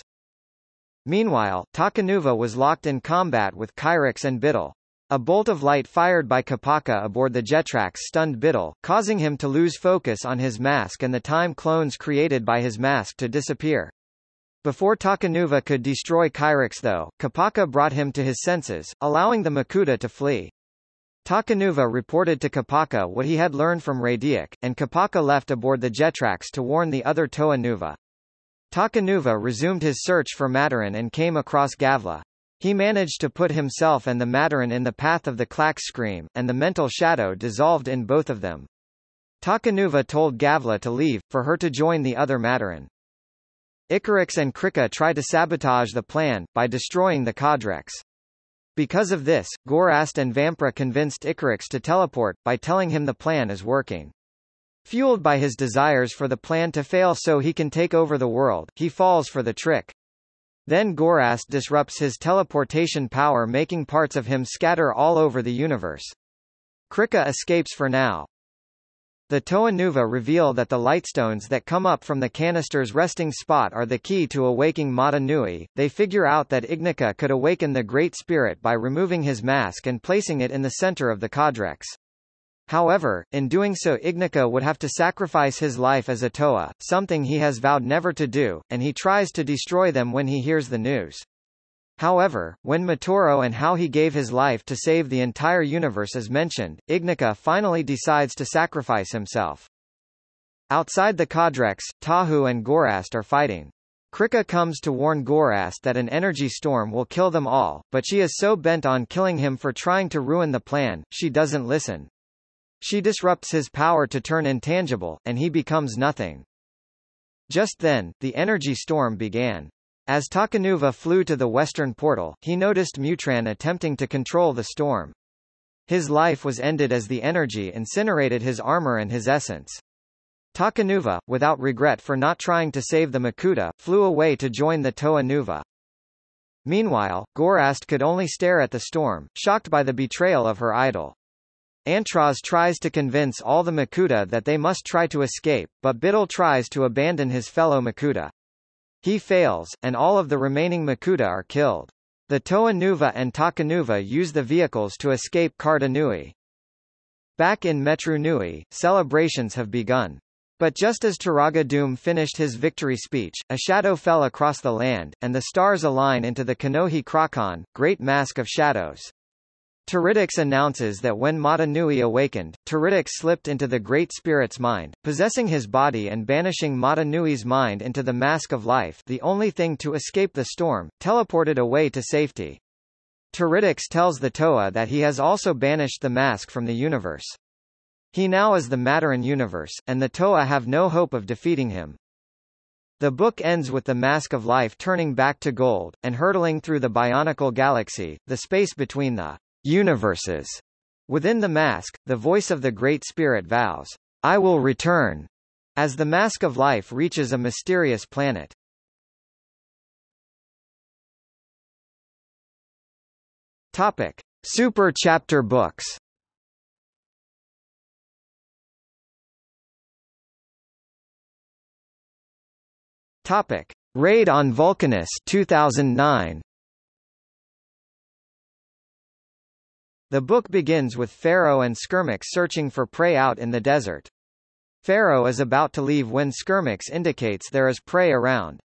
Speaker 1: Meanwhile, Takanuva was locked in combat with Chirox and Bitil. A bolt of light fired by Kopaka aboard the Jetrax stunned Bitil, causing him to lose focus on his mask and the time clones created by his mask to disappear. Before Takanuva could destroy Chirox though, Kopaka brought him to his senses, allowing the Makuta to flee. Takanuva reported to Kopaka what he had learned from Radiak, and Kopaka left aboard the Jetrax to warn the other Toa Nuva. Takanuva resumed his search for Matoran and came across Gavla. He managed to put himself and the Matoran in the path of the Klakk Scream, and the mental shadow dissolved in both of them. Takanuva told Gavla to leave, for her to join the other Matoran. Icarax and Krika try to sabotage the plan, by destroying the Codrex. Because of this, Gorast and Vamprah convinced Icarax to teleport, by telling him the plan is working. Fueled by his desires for the plan to fail so he can take over the world, he falls for the trick. Then Gorast disrupts his teleportation power making parts of him scatter all over the universe. Krika escapes for now, the Toa Nuva reveal that the lightstones that come up from the canister's resting spot are the key to awaking Mata Nui. They figure out that Ignika could awaken the Great Spirit by removing his mask and placing it in the center of the Codrex. However, in doing so Ignika would have to sacrifice his life as a Toa, something he has vowed never to do, and he tries to destroy them when he hears the news. However, when Matoro and how he gave his life to save the entire universe is mentioned, Ignika finally decides to sacrifice himself. Outside the Codrex, Tahu and Gorast are fighting. Krika comes to warn Gorast that an energy storm will kill them all, but she is so bent on killing him for trying to ruin the plan, she doesn't listen. She disrupts his power to turn intangible, and he becomes nothing. Just then, the energy storm began. As Takanuva flew to the western portal, he noticed Mutran attempting to control the storm. His life was ended as the energy incinerated his armor and his essence. Takanuva, without regret for not trying to save the Makuta, flew away to join the Toa Nuva. Meanwhile, Gorast could only stare at the storm, shocked by the betrayal of her idol. Antroz tries to convince all the Makuta that they must try to escape, but Bitil tries to abandon his fellow Makuta. He fails, and all of the remaining Makuta are killed. The Toa Nuva and Takanuva use the vehicles to escape Karda Nui. Back in Metru Nui, celebrations have begun. But just as Turaga Dume finished his victory speech, a shadow fell across the land, and the stars align into the Kanohi Kraahkan, Great Mask of Shadows. Teridax announces that when Mata Nui awakened, Teridax slipped into the Great Spirit's mind, possessing his body and banishing Mata Nui's mind into the Mask of Life the only thing to escape the storm, teleported away to safety. Teridax tells the Toa that he has also banished the mask from the universe. He now is the Matoran universe, and the Toa have no hope of defeating him. The book ends with the Mask of Life turning back to gold, and hurtling through the Bionicle Galaxy, the space between the universes. Within the mask, the voice of the Great Spirit vows, I will return, as the mask of life reaches a mysterious planet. Topic. Super chapter books Topic. Raid on Vulcanus 2009 The book begins with Fero and Skirmix searching for prey out in the desert. Fero is about to leave when Skirmix indicates there is prey around.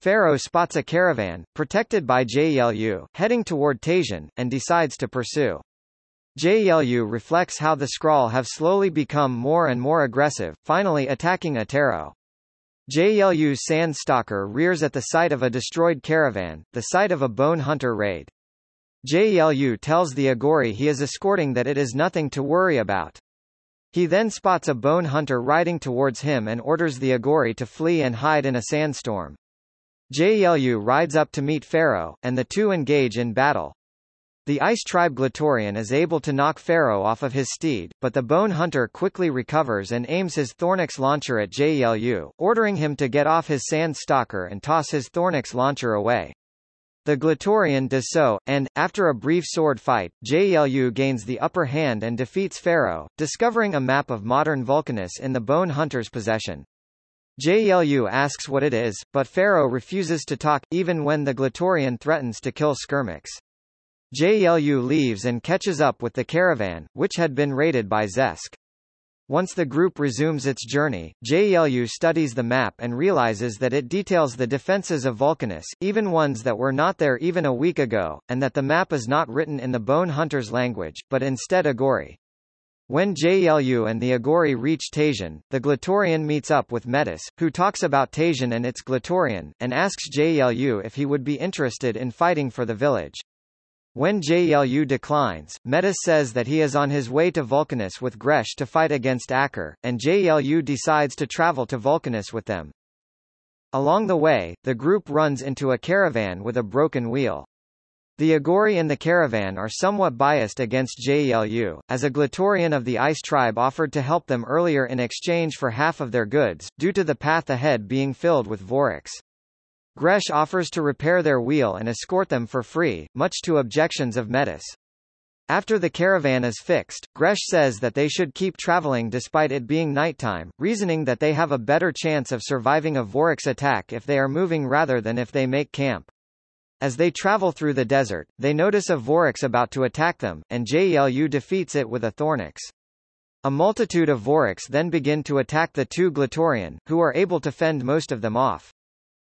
Speaker 1: Fero spots a caravan, protected by Gelu, heading toward Tajun, and decides to pursue. Gelu reflects how the Skrall have slowly become more and more aggressive, finally attacking Atero. Gelu's Sandstalker rears at the sight of a destroyed caravan, the site of a bone hunter raid. Gelu tells the Agori he is escorting that it is nothing to worry about. He then spots a bone hunter riding towards him and orders the Agori to flee and hide in a sandstorm. Gelu rides up to meet Fero, and the two engage in battle. The Ice Tribe Glatorian is able to knock Fero off of his steed, but the Bone Hunter quickly recovers and aims his Thornax launcher at Gelu, ordering him to get off his Sand Stalker and toss his Thornax launcher away. The Glatorian does so, and, after a brief sword fight, Gelu gains the upper hand and defeats Fero, discovering a map of modern Vulcanus in the Bone Hunter's possession. Gelu asks what it is, but Fero refuses to talk, even when the Glatorian threatens to kill Skirmix. Gelu leaves and catches up with the caravan, which had been raided by Zesk. Once the group resumes its journey, Gelu studies the map and realizes that it details the defenses of Vulcanus, even ones that were not there even a week ago, and that the map is not written in the Bone Hunter's language, but instead Agori. When Gelu and the Agori reach Tajun, the Glatorian meets up with Metis, who talks about Tajun and its Glatorian, and asks Gelu if he would be interested in fighting for the village. When Gelu declines, Metis says that he is on his way to Vulcanus with Gresh to fight against Ackar, and Gelu decides to travel to Vulcanus with them. Along the way, the group runs into a caravan with a broken wheel. The Agori in the caravan are somewhat biased against Gelu, as a Glatorian of the Ice tribe offered to help them earlier in exchange for half of their goods, due to the path ahead being filled with Vorax. Gresh offers to repair their wheel and escort them for free, much to objections of Metis. After the caravan is fixed, Gresh says that they should keep traveling despite it being nighttime, reasoning that they have a better chance of surviving a Vorax attack if they are moving rather than if they make camp. As they travel through the desert, they notice a Vorax about to attack them, and Gelu defeats it with a Thornax. A multitude of Vorax then begin to attack the two Glatorian, who are able to fend most of them off.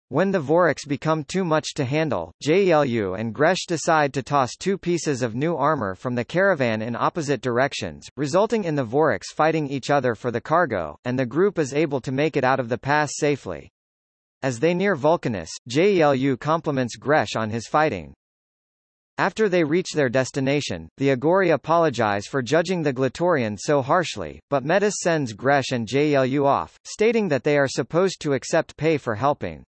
Speaker 1: When the Vorax become too much to handle, Gelu and Gresh decide to toss two pieces of new armor from the caravan in opposite directions, resulting in the Vorax fighting each other for the cargo, and the group is able to make it out of the pass safely. As they near Vulcanus, Gelu compliments Gresh on his fighting. After they reach their destination, the Agori apologize for judging the Glatorian so harshly, but Metis sends Gresh and Gelu off, stating that they are supposed to accept pay for helping.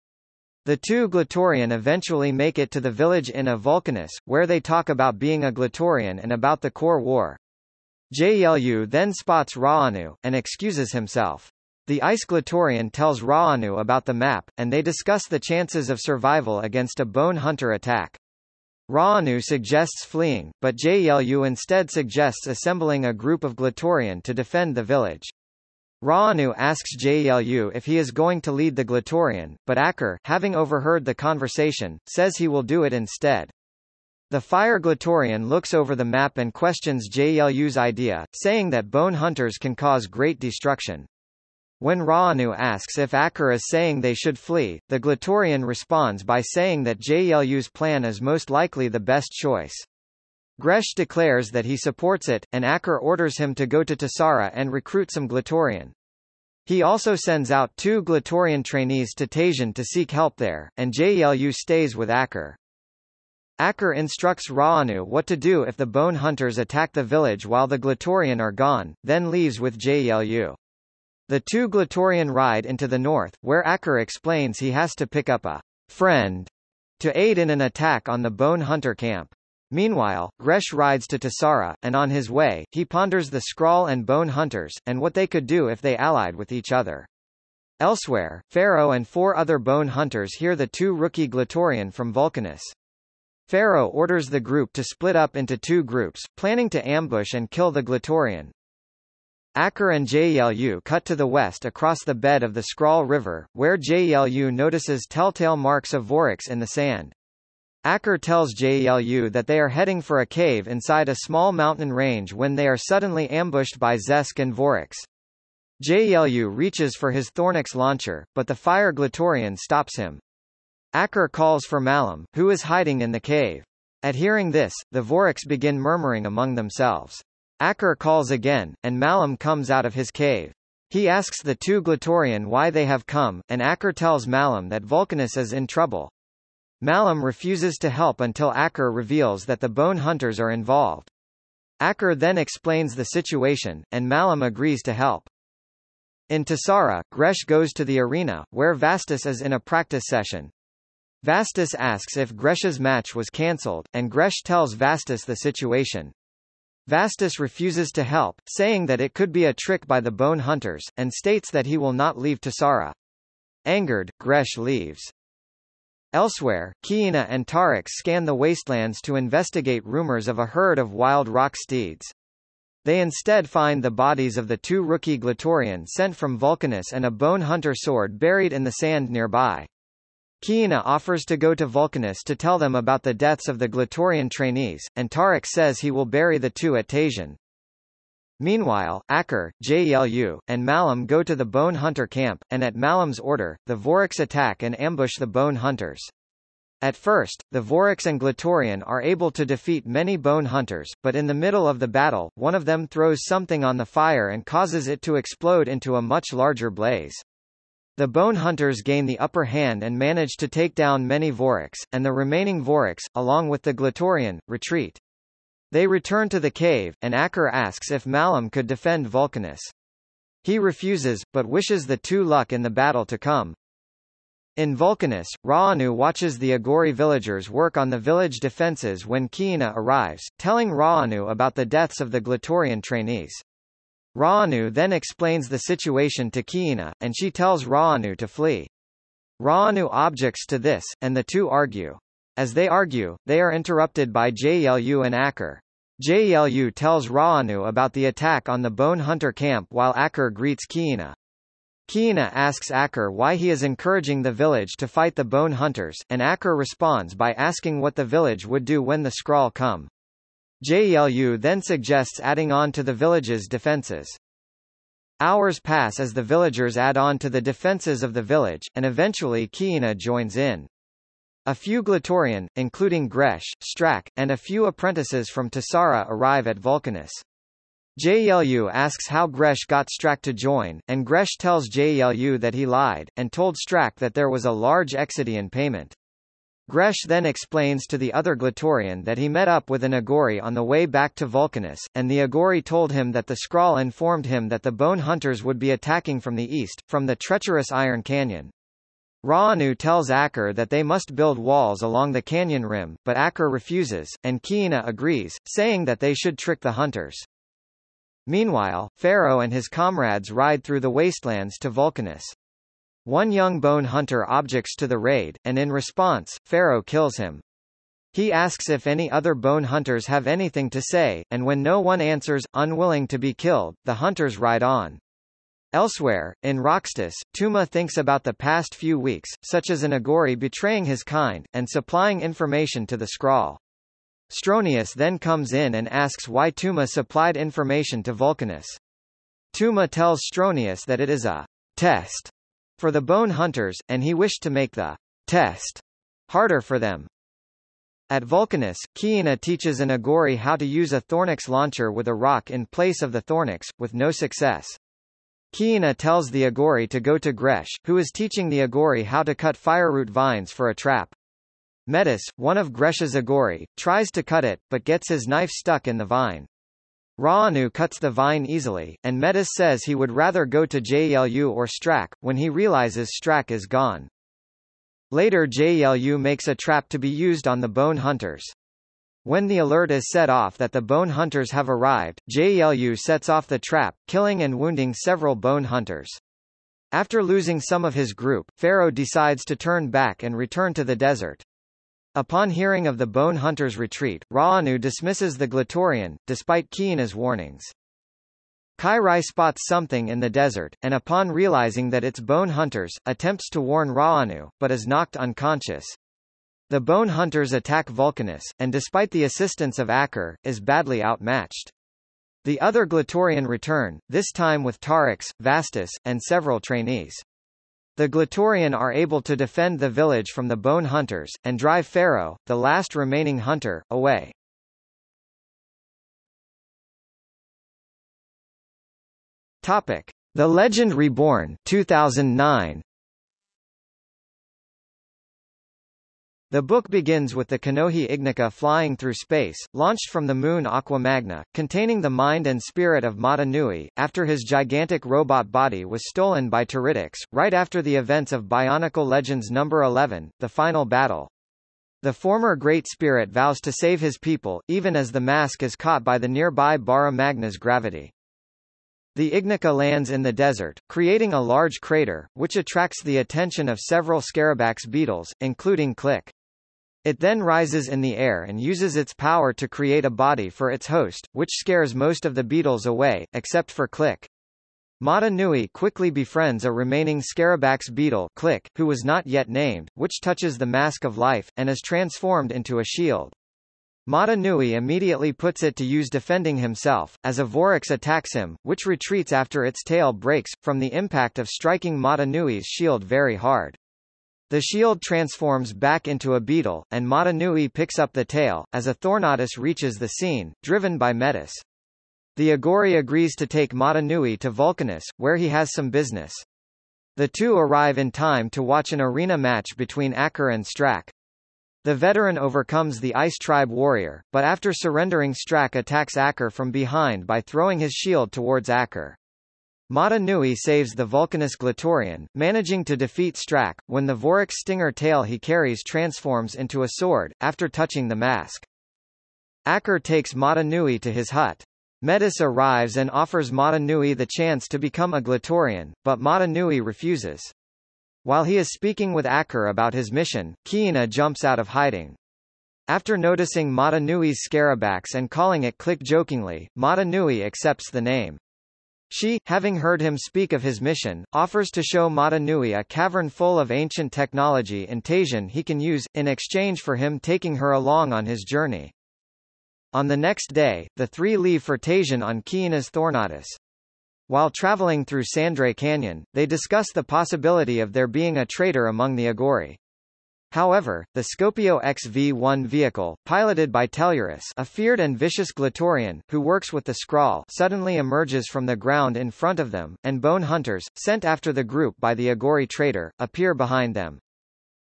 Speaker 1: The two Glatorian eventually make it to the village in a Vulcanus, where they talk about being a Glatorian and about the Core War. Gelu then spots Raanu, and excuses himself. The Ice Glatorian tells Raanu about the map, and they discuss the chances of survival against a bone hunter attack. Raanu suggests fleeing, but Gelu instead suggests assembling a group of Glatorian to defend the village. Raanu asks Gelu if he is going to lead the Glatorian, but Ackar, having overheard the conversation, says he will do it instead. The Fire Glatorian looks over the map and questions Gelu's idea, saying that bone hunters can cause great destruction. When Raanu asks if Ackar is saying they should flee, the Glatorian responds by saying that Gelu's plan is most likely the best choice. Gresh declares that he supports it, and Ackar orders him to go to Tesara and recruit some Glatorian. He also sends out two Glatorian trainees to Tajun to seek help there, and Gelu stays with Ackar. Ackar instructs Raanu what to do if the bone hunters attack the village while the Glatorian are gone, then leaves with Gelu. The two Glatorian ride into the north, where Ackar explains he has to pick up a friend to aid in an attack on the bone hunter camp. Meanwhile, Gresh rides to Tesara, and on his way, he ponders the Skrall and Bone Hunters, and what they could do if they allied with each other. Elsewhere, Fero and four other Bone Hunters hear the two rookie Glatorian from Vulcanus. Fero orders the group to split up into two groups, planning to ambush and kill the Glatorian. Ackar and Gelu cut to the west across the bed of the Skrall River, where Gelu notices telltale marks of Vorax in the sand. Ackar tells Gelu that they are heading for a cave inside a small mountain range when they are suddenly ambushed by Zesk and Vorax. Gelu reaches for his Thornax launcher, but the fire Glatorian stops him. Ackar calls for Malum, who is hiding in the cave. At hearing this, the Vorax begin murmuring among themselves. Ackar calls again, and Malum comes out of his cave. He asks the two Glatorian why they have come, and Ackar tells Malum that Vulcanus is in trouble. Malum refuses to help until Ackar reveals that the bone hunters are involved. Ackar then explains the situation, and Malum agrees to help. In Tesara, Gresh goes to the arena, where Vastus is in a practice session. Vastus asks if Gresh's match was cancelled, and Gresh tells Vastus the situation. Vastus refuses to help, saying that it could be a trick by the bone hunters, and states that he will not leave Tesara. Angered, Gresh leaves. Elsewhere, Kiina and Tarix scan the wastelands to investigate rumors of a herd of wild rock steeds. They instead find the bodies of the two rookie Glatorian sent from Vulcanus and a bone hunter sword buried in the sand nearby. Kiina offers to go to Vulcanus to tell them about the deaths of the Glatorian trainees, and Tarix says he will bury the two at Tajun. Meanwhile, Ackar, Gelu, and Malum go to the Bone Hunter camp, and at Malum's order, the Vorax attack and ambush the Bone Hunters. At first, the Vorax and Glatorian are able to defeat many bone hunters, but in the middle of the battle, one of them throws something on the fire and causes it to explode into a much larger blaze. The bone hunters gain the upper hand and manage to take down many Vorax, and the remaining Vorax, along with the Glatorian, retreat. They return to the cave, and Ackar asks if Malum could defend Vulcanus. He refuses, but wishes the two luck in the battle to come. In Vulcanus, Raanu watches the Agori villagers work on the village defenses when Kiina arrives, telling Raanu about the deaths of the Glatorian trainees. Raanu then explains the situation to Kiina, and she tells Raanu to flee. Raanu objects to this, and the two argue. As they argue, they are interrupted by Gelu and Ackar. Gelu tells Raanu about the attack on the Bone Hunter camp while Ackar greets Kiina. Kiina asks Ackar why he is encouraging the village to fight the bone hunters, and Ackar responds by asking what the village would do when the Skrall come. Gelu then suggests adding on to the village's defenses. Hours pass as the villagers add on to the defenses of the village, and eventually Kiina joins in. A few Glatorian, including Gresh, Strack, and a few apprentices from Tesara arrive at Vulcanus. Gelu asks how Gresh got Strack to join, and Gresh tells Gelu that he lied, and told Strack that there was a large exsidian payment. Gresh then explains to the other Glatorian that he met up with an Agori on the way back to Vulcanus, and the Agori told him that the Skrall informed him that the Bone Hunters would be attacking from the east, from the treacherous Iron Canyon. Raanu tells Ackar that they must build walls along the canyon rim, but Ackar refuses, and Kiina agrees, saying that they should trick the hunters. Meanwhile, Fero and his comrades ride through the wastelands to Vulcanus. One young bone hunter objects to the raid, and in response, Fero kills him. He asks if any other bone hunters have anything to say, and when no one answers, unwilling to be killed, the hunters ride on. Elsewhere, in Roxtus, Tuma thinks about the past few weeks, such as an Agori betraying his kind, and supplying information to the Skrall. Stronius then comes in and asks why Tuma supplied information to Vulcanus. Tuma tells Stronius that it is a test for the bone hunters, and he wished to make the test harder for them. At Vulcanus, Kiina teaches an Agori how to use a Thornax launcher with a rock in place of the Thornax, with no success. Kiina tells the Agori to go to Gresh, who is teaching the Agori how to cut fireroot vines for a trap. Metis, one of Gresh's Agori, tries to cut it, but gets his knife stuck in the vine. Raanu cuts the vine easily, and Metis says he would rather go to Gelu or Strack, when he realizes Strack is gone. Later Gelu makes a trap to be used on the bone hunters. When the alert is set off that the bone hunters have arrived, Gelu sets off the trap, killing and wounding several bone hunters. After losing some of his group, Fero decides to turn back and return to the desert. Upon hearing of the Bone Hunter's retreat, Raanu dismisses the Glatorian, despite Kiina's warnings. Kairai spots something in the desert, and upon realizing that it's Bone Hunters, attempts to warn Raanu, but is knocked unconscious. The Bone Hunters attack Vulcanus, and despite the assistance of Ackar, is badly outmatched. The other Glatorian return, this time with Tarix, Vastus, and several trainees. The Glatorian are able to defend the village from the bone hunters, and drive Fero, the last remaining hunter, away. Topic: The Legend Reborn 2009. The book begins with the Kanohi Ignika flying through space, launched from the moon Aqua Magna, containing the mind and spirit of Mata Nui, after his gigantic robot body was stolen by Teridax, right after the events of Bionicle Legends No. 11, The Final Battle. The former Great Spirit vows to save his people, even as the mask is caught by the nearby Bara Magna's gravity. The Ignika lands in the desert, creating a large crater, which attracts the attention of several Scarabax beetles, including Click. It then rises in the air and uses its power to create a body for its host, which scares most of the beetles away, except for Click. Mata Nui quickly befriends a remaining Scarabax beetle Click, who was not yet named, which touches the Mask of Life, and is transformed into a shield. Mata Nui immediately puts it to use defending himself, as a Vorax attacks him, which retreats after its tail breaks, from the impact of striking Mata Nui's shield very hard. The shield transforms back into a beetle, and Mata Nui picks up the tail, as a Thornatus reaches the scene, driven by Metis. The Agori agrees to take Mata Nui to Vulcanus, where he has some business. The two arrive in time to watch an arena match between Ackar and Strack. The veteran overcomes the Ice Tribe warrior, but after surrendering Strack attacks Ackar from behind by throwing his shield towards Ackar. Mata Nui saves the Vulcanus Glatorian, managing to defeat Strack, when the Vorox stinger tail he carries transforms into a sword, after touching the mask. Ackar takes Mata Nui to his hut. Metis arrives and offers Mata Nui the chance to become a Glatorian, but Mata Nui refuses. While he is speaking with Ackar about his mission, Kiina jumps out of hiding. After noticing Mata Nui's Scarabax and calling it Click jokingly, Mata Nui accepts the name. She, having heard him speak of his mission, offers to show Mata Nui a cavern full of ancient technology in Tajun he can use, in exchange for him taking her along on his journey. On the next day, the three leave for Tajun on Kiina's Thornatus. While traveling through Sandray Canyon, they discuss the possibility of there being a traitor among the Agori. However, the Scopio XV-1 vehicle, piloted by Tellurus a feared and vicious Glatorian, who works with the Skrall suddenly emerges from the ground in front of them, and bone hunters, sent after the group by the Agori traitor, appear behind them.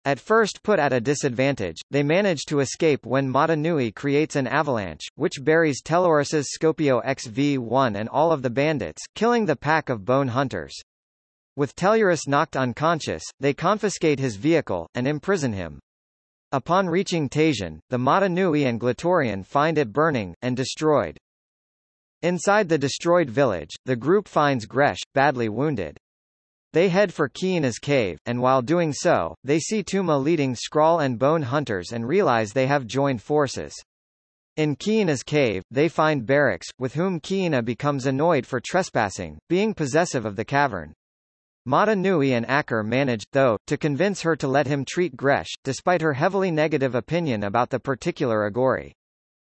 Speaker 1: At first put at a disadvantage, they manage to escape when Mata Nui creates an avalanche, which buries Tellurus's Scopio XV-1 and all of the bandits, killing the pack of bone hunters. With Tellurus knocked unconscious, they confiscate his vehicle, and imprison him. Upon reaching Tajun, the Mata Nui and Glatorian find it burning, and destroyed. Inside the destroyed village, the group finds Gresh, badly wounded. They head for Kiina's cave, and while doing so, they see Tuma leading Skrall and Bone Hunters and realize they have joined forces. In Kiina's cave, they find Berix, with whom Kiina becomes annoyed for trespassing, being possessive of the cavern. Mata Nui and Ackar manage, though, to convince her to let him treat Gresh, despite her heavily negative opinion about the particular Agori.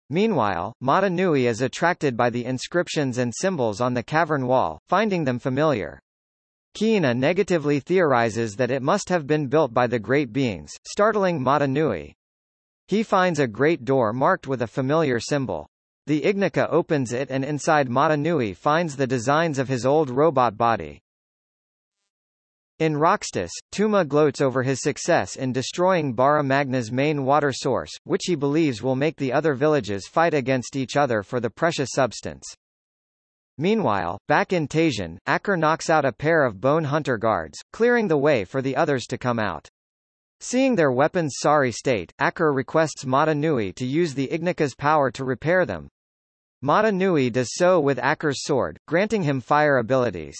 Speaker 1: Meanwhile, Mata Nui is attracted by the inscriptions and symbols on the cavern wall, finding them familiar. Kiina negatively theorizes that it must have been built by the Great Beings, startling Mata Nui. He finds a great door marked with a familiar symbol. The Ignika opens it and inside Mata Nui finds the designs of his old robot body. In Roxtus, Tuma gloats over his success in destroying Bara Magna's main water source, which he believes will make the other villages fight against each other for the precious substance. Meanwhile, back in Tajun, Ackar knocks out a pair of bone hunter guards, clearing the way for the others to come out. Seeing their weapons sorry state, Ackar requests Mata Nui to use the Ignika's power to repair them. Mata Nui does so with Ackar's sword, granting him fire abilities.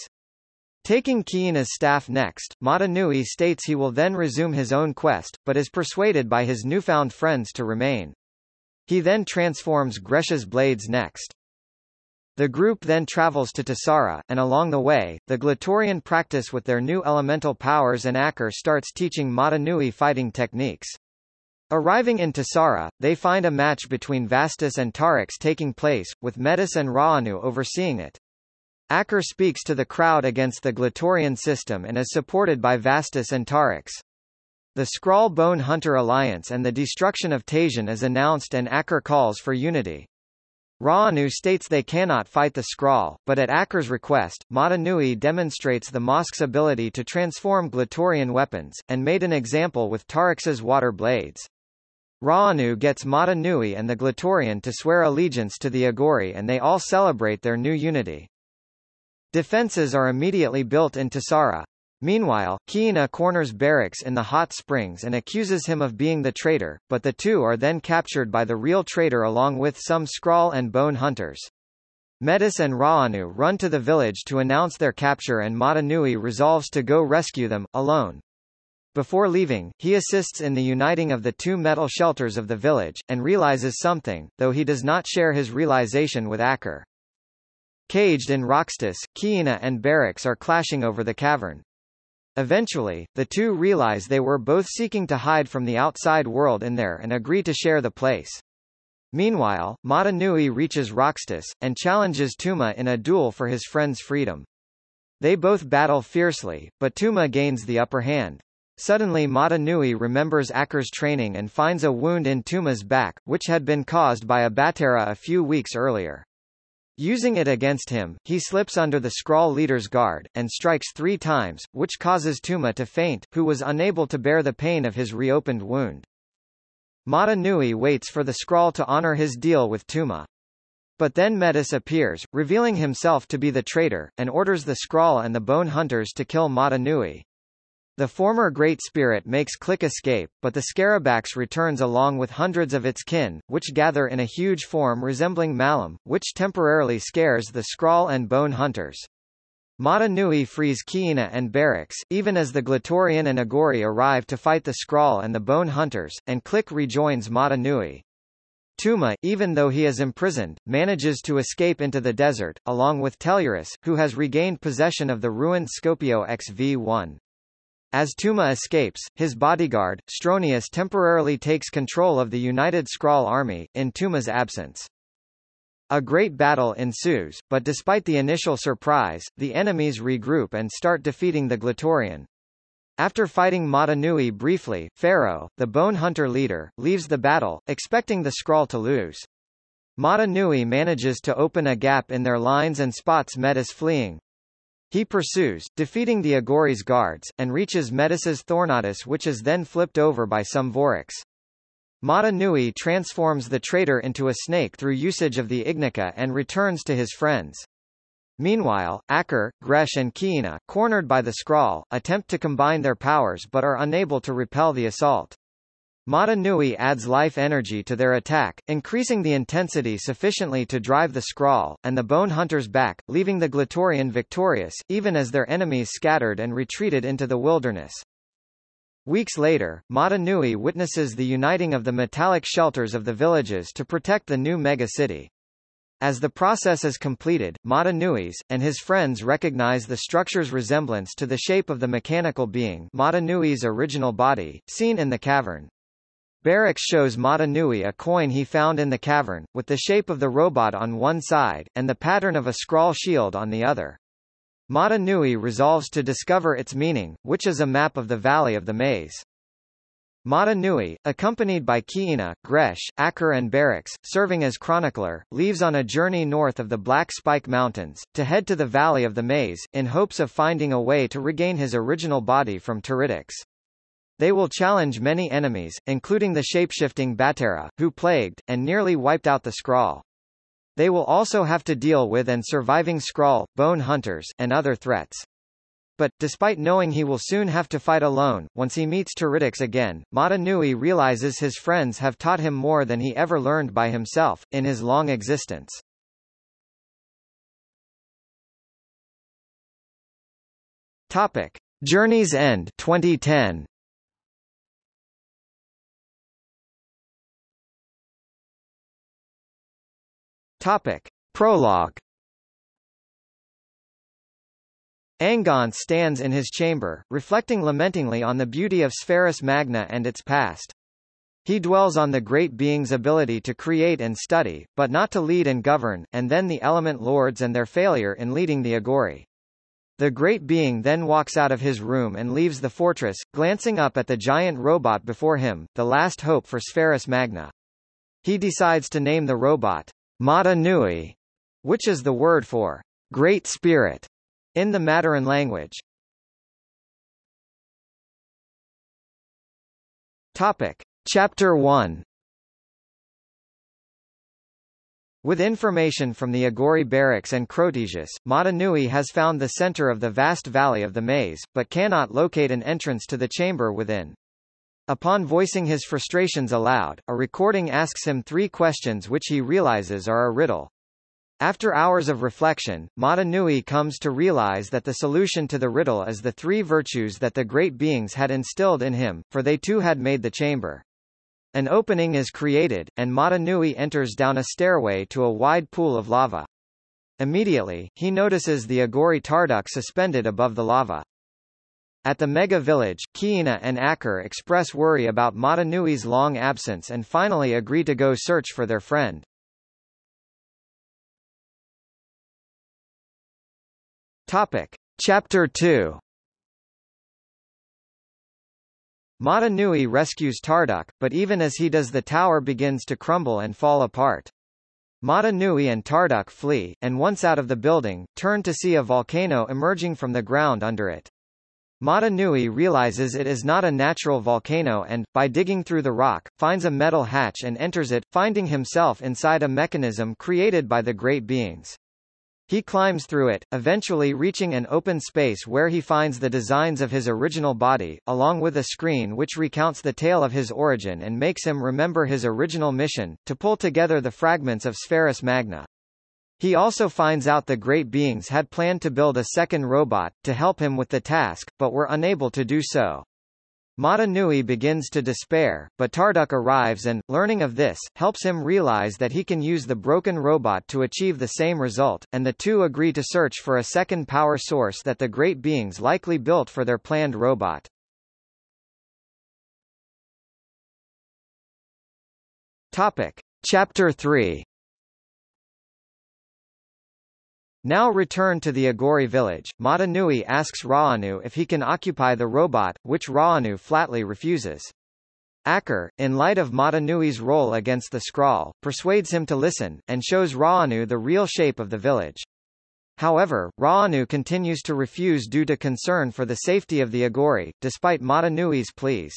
Speaker 1: Taking Kiina's staff next, Mata Nui states he will then resume his own quest, but is persuaded by his newfound friends to remain. He then transforms Gresh's blades next. The group then travels to Tesara, and along the way, the Glatorian practice with their new elemental powers and Ackar starts teaching Mata Nui fighting techniques. Arriving in Tesara, they find a match between Vastus and Tarix taking place, with Metis and Raanu overseeing it. Ackar speaks to the crowd against the Glatorian system and is supported by Vastus and Tarix. The Skrall Bone Hunter Alliance and the destruction of Tajun is announced and Ackar calls for unity. Raanu states they cannot fight the Skrall, but at Ackar's request, Mata Nui demonstrates the Mosk's ability to transform Glatorian weapons, and made an example with Tarix's water blades. Raanu gets Mata Nui and the Glatorian to swear allegiance to the Agori and they all celebrate their new unity. Defenses are immediately built in Tesara. Meanwhile, Kiina corners Berix in the hot springs and accuses him of being the traitor, but the two are then captured by the real traitor along with some Skrall and Bone Hunters. Metis and Raanu run to the village to announce their capture and Mata Nui resolves to go rescue them, alone. Before leaving, he assists in the uniting of the two metal shelters of the village, and realizes something, though he does not share his realization with Ackar. Caged in Roxtus, Kiina and Berix are clashing over the cavern. Eventually, the two realize they were both seeking to hide from the outside world in there and agree to share the place. Meanwhile, Mata Nui reaches Roxtus, and challenges Tuma in a duel for his friend's freedom. They both battle fiercely, but Tuma gains the upper hand. Suddenly Mata Nui remembers Ackar's training and finds a wound in Tuma's back, which had been caused by a Baterra a few weeks earlier. Using it against him, he slips under the Skrall leader's guard, and strikes three times, which causes Tuma to faint, who was unable to bear the pain of his reopened wound. Mata Nui waits for the Skrall to honor his deal with Tuma. But then Metis appears, revealing himself to be the traitor, and orders the Skrull and the Bone Hunters to kill Mata Nui. The former Great Spirit makes Click escape, but the Scarabax returns along with hundreds of its kin, which gather in a huge form resembling Malum, which temporarily scares the Skrall and Bone Hunters. Mata Nui frees Kiina and Berix, even as the Glatorian and Agori arrive to fight the Skrall and the Bone Hunters, and Click rejoins Mata Nui. Tuma, even though he is imprisoned, manages to escape into the desert, along with Tellurus, who has regained possession of the ruined Scopio XV-1. As Tuma escapes, his bodyguard, Stronius temporarily takes control of the United Skrall army, in Tuma's absence. A great battle ensues, but despite the initial surprise, the enemies regroup and start defeating the Glatorian. After fighting Mata Nui briefly, Fero, the Bone Hunter leader, leaves the battle, expecting the Skrall to lose. Mata Nui manages to open a gap in their lines and spots Metis fleeing. He pursues, defeating the Agori's guards, and reaches Metis's Thornatus which is then flipped over by some Vorax. Mata Nui transforms the traitor into a snake through usage of the Ignika and returns to his friends. Meanwhile, Ackar, Gresh and Kiina, cornered by the Skrall, attempt to combine their powers but are unable to repel the assault. Mata Nui adds life energy to their attack, increasing the intensity sufficiently to drive the Skrall, and the Bone Hunters back, leaving the Glatorian victorious, even as their enemies scattered and retreated into the wilderness. Weeks later, Mata Nui witnesses the uniting of the metallic shelters of the villages to protect the new mega-city. As the process is completed, Mata Nui's, and his friends recognize the structure's resemblance to the shape of the mechanical being Mata Nui's original body, seen in the cavern. Berix shows Mata Nui a coin he found in the cavern, with the shape of the robot on one side, and the pattern of a Skrall shield on the other. Mata Nui resolves to discover its meaning, which is a map of the Valley of the Maze. Mata Nui, accompanied by Kiina, Gresh, Ackar and Berix, serving as chronicler, leaves on a journey north of the Black Spike Mountains, to head to the Valley of the Maze, in hopes of finding a way to regain his original body from Teridax. They will challenge many enemies, including the shapeshifting Baterra, who plagued, and nearly wiped out the Skrall. They will also have to deal with and surviving Skrall, bone hunters, and other threats. But, despite knowing he will soon have to fight alone, once he meets Teridax again, Mata Nui realizes his friends have taught him more than he ever learned by himself, in his long existence. Topic. Journey's End 2010 Topic. Prologue Angon stands in his chamber, reflecting lamentingly on the beauty of Spherus Magna and its past. He dwells on the great being's ability to create and study, but not to lead and govern, and then the element lords and their failure in leading the Agori. The great being then walks out of his room and leaves the fortress, glancing up at the giant robot before him, the last hope for Spherus Magna. He decides to name the robot Mata Nui, which is the word for Great Spirit in the Matoran language. Topic. Chapter 1 With information from the Agori Berix and Crotesius, Mata Nui has found the center of the vast valley of the maze, but cannot locate an entrance to the chamber within. Upon voicing his frustrations aloud, a recording asks him three questions which he realizes are a riddle. After hours of reflection, Mata Nui comes to realize that the solution to the riddle is the three virtues that the great beings had instilled in him, for they too had made the chamber. An opening is created, and Mata Nui enters down a stairway to a wide pool of lava. Immediately, he notices the Agori Tarduk suspended above the lava. At the mega village, Kiina and Ackar express worry about Mata Nui's long absence and finally agree to go search for their friend. Topic. Chapter 2 Mata Nui rescues Tarduk, but even as he does the tower begins to crumble and fall apart. Mata Nui and Tarduk flee, and once out of the building, turn to see a volcano emerging from the ground under it. Mata Nui realizes it is not a natural volcano and, by digging through the rock, finds a metal hatch and enters it, finding himself inside a mechanism created by the Great Beings. He climbs through it, eventually reaching an open space where he finds the designs of his original body, along with a screen which recounts the tale of his origin and makes him remember his original mission, to pull together the fragments of Spherus Magna. He also finds out the great beings had planned to build a second robot, to help him with the task, but were unable to do so. Mata Nui begins to despair, but Tarduk arrives and, learning of this, helps him realize that he can use the broken robot to achieve the same result, and the two agree to search for a second power source that the great beings likely built for their planned robot. Topic. Chapter 3 Now returned to the Agori village, Mata Nui asks Raanu if he can occupy the robot, which Raanu flatly refuses. Ackar, in light of Mata Nui's role against the Skrall, persuades him to listen, and shows Raanu the real shape of the village. However, Raanu continues to refuse due to concern for the safety of the Agori, despite Mata Nui's pleas.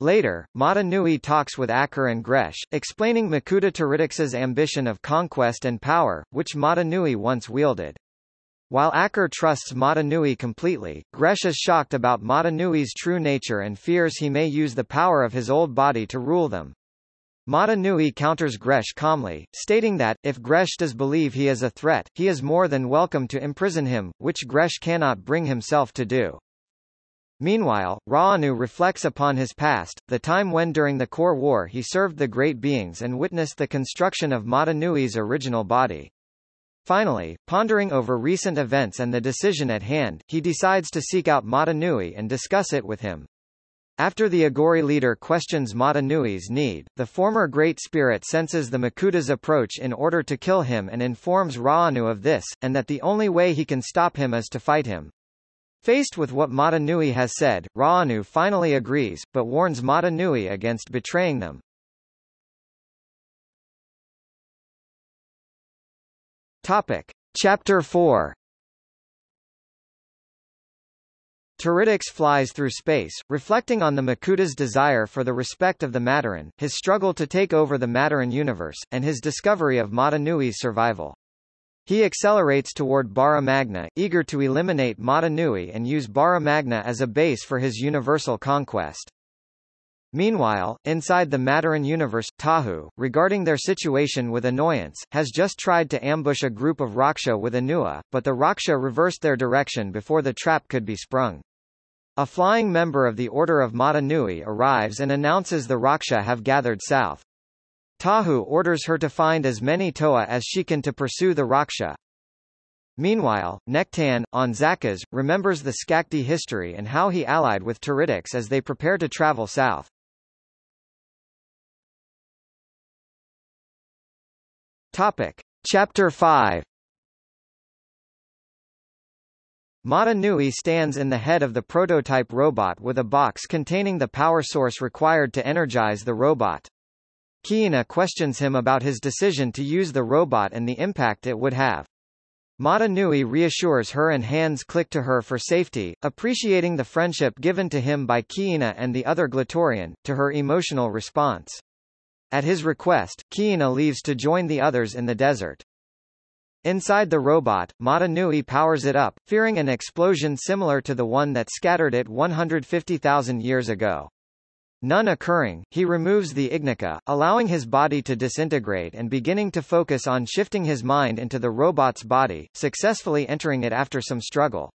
Speaker 1: Later, Mata Nui talks with Ackar and Gresh, explaining Makuta Teridax's ambition of conquest and power, which Mata Nui once wielded. While Ackar trusts Mata Nui completely, Gresh is shocked about Mata Nui's true nature and fears he may use the power of his old body to rule them. Mata Nui counters Gresh calmly, stating that, if Gresh does believe he is a threat, he is more than welcome to imprison him, which Gresh cannot bring himself to do. Meanwhile, Raanu reflects upon his past, the time when during the Core War he served the Great Beings and witnessed the construction of Mata Nui's original body. Finally, pondering over recent events and the decision at hand, he decides to seek out Mata Nui and discuss it with him. After the Agori leader questions Mata Nui's need, the former Great Spirit senses the Makuta's approach in order to kill him and informs Raanu of this, and that the only way he can stop him is to fight him. Faced with what Mata Nui has said, Raanu finally agrees, but warns Mata Nui against betraying them. Topic. Chapter 4 Teridax flies through space, reflecting on the Makuta's desire for the respect of the Matoran, his struggle to take over the Matoran universe, and his discovery of Mata Nui's survival. He accelerates toward Bara Magna, eager to eliminate Mata Nui and use Bara Magna as a base for his universal conquest. Meanwhile, inside the Matoran universe, Tahu, regarding their situation with annoyance, has just tried to ambush a group of Rahkshi with Onua, but the Rahkshi reversed their direction before the trap could be sprung. A flying member of the Order of Mata Nui arrives and announces the Rahkshi have gathered south. Tahu orders her to find as many Toa as she can to pursue the Rahkshi. Meanwhile, Nektann, on Zakaz, remembers the Skakdi history and how he allied with Terityx as they prepare to travel south. Topic. Chapter 5 Mata Nui stands in the head of the prototype robot with a box containing the power source required to energize the robot. Kiina questions him about his decision to use the robot and the impact it would have. Mata Nui reassures her and hands click to her for safety, appreciating the friendship given to him by Kiina and the other Glatorian, to her emotional response. At his request, Kiina leaves to join the others in the desert. Inside the robot, Mata Nui powers it up, fearing an explosion similar to the one that scattered it 150,000 years ago. None occurring, he removes the Ignika, allowing his body to disintegrate and beginning to focus on shifting his mind into the robot's body, successfully entering it after some struggle.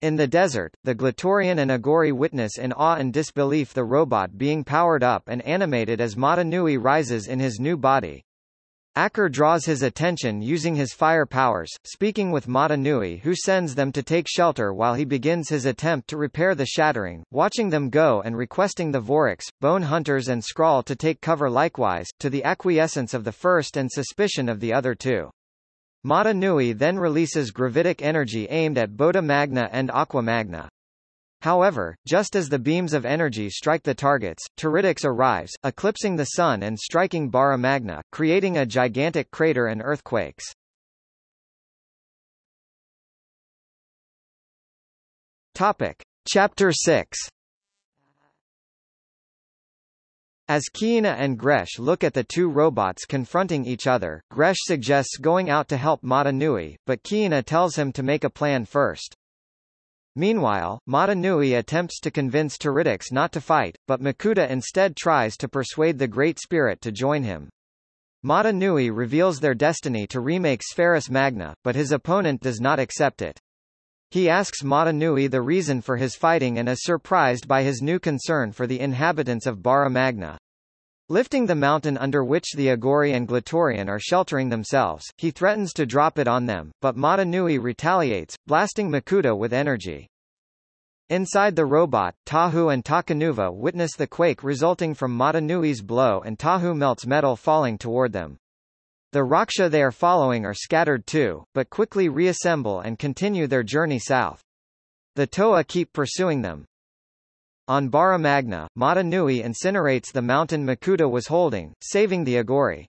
Speaker 1: In the desert, the Glatorian and Agori witness in awe and disbelief the robot being powered up and animated as Mata Nui rises in his new body. Ackar draws his attention using his fire powers, speaking with Mata Nui who sends them to take shelter while he begins his attempt to repair the shattering, watching them go and requesting the Vorox, Bone Hunters and Skrall to take cover likewise, to the acquiescence of the first and suspicion of the other two. Mata Nui then releases gravitic energy aimed at Bota Magna and Aqua Magna. However, just as the beams of energy strike the targets, Teridax arrives, eclipsing the Sun and striking Bara Magna, creating a gigantic crater and earthquakes. Topic. Chapter 6 As Kiina and Gresh look at the two robots confronting each other, Gresh suggests going out to help Mata Nui, but Kiina tells him to make a plan first. Meanwhile, Mata Nui attempts to convince Teridax not to fight, but Makuta instead tries to persuade the Great Spirit to join him. Mata Nui reveals their destiny to remake Spherus Magna, but his opponent does not accept it. He asks Mata Nui the reason for his fighting and is surprised by his new concern for the inhabitants of Bara Magna. Lifting the mountain under which the Agori and Glatorian are sheltering themselves, he threatens to drop it on them, but Mata Nui retaliates, blasting Makuta with energy. Inside the robot, Tahu and Takanuva witness the quake resulting from Mata Nui's blow and Tahu melts metal falling toward them. The Rahkshi they are following are scattered too, but quickly reassemble and continue their journey south. The Toa keep pursuing them, on Bara Magna, Mata Nui incinerates the mountain Makuta was holding, saving the Agori.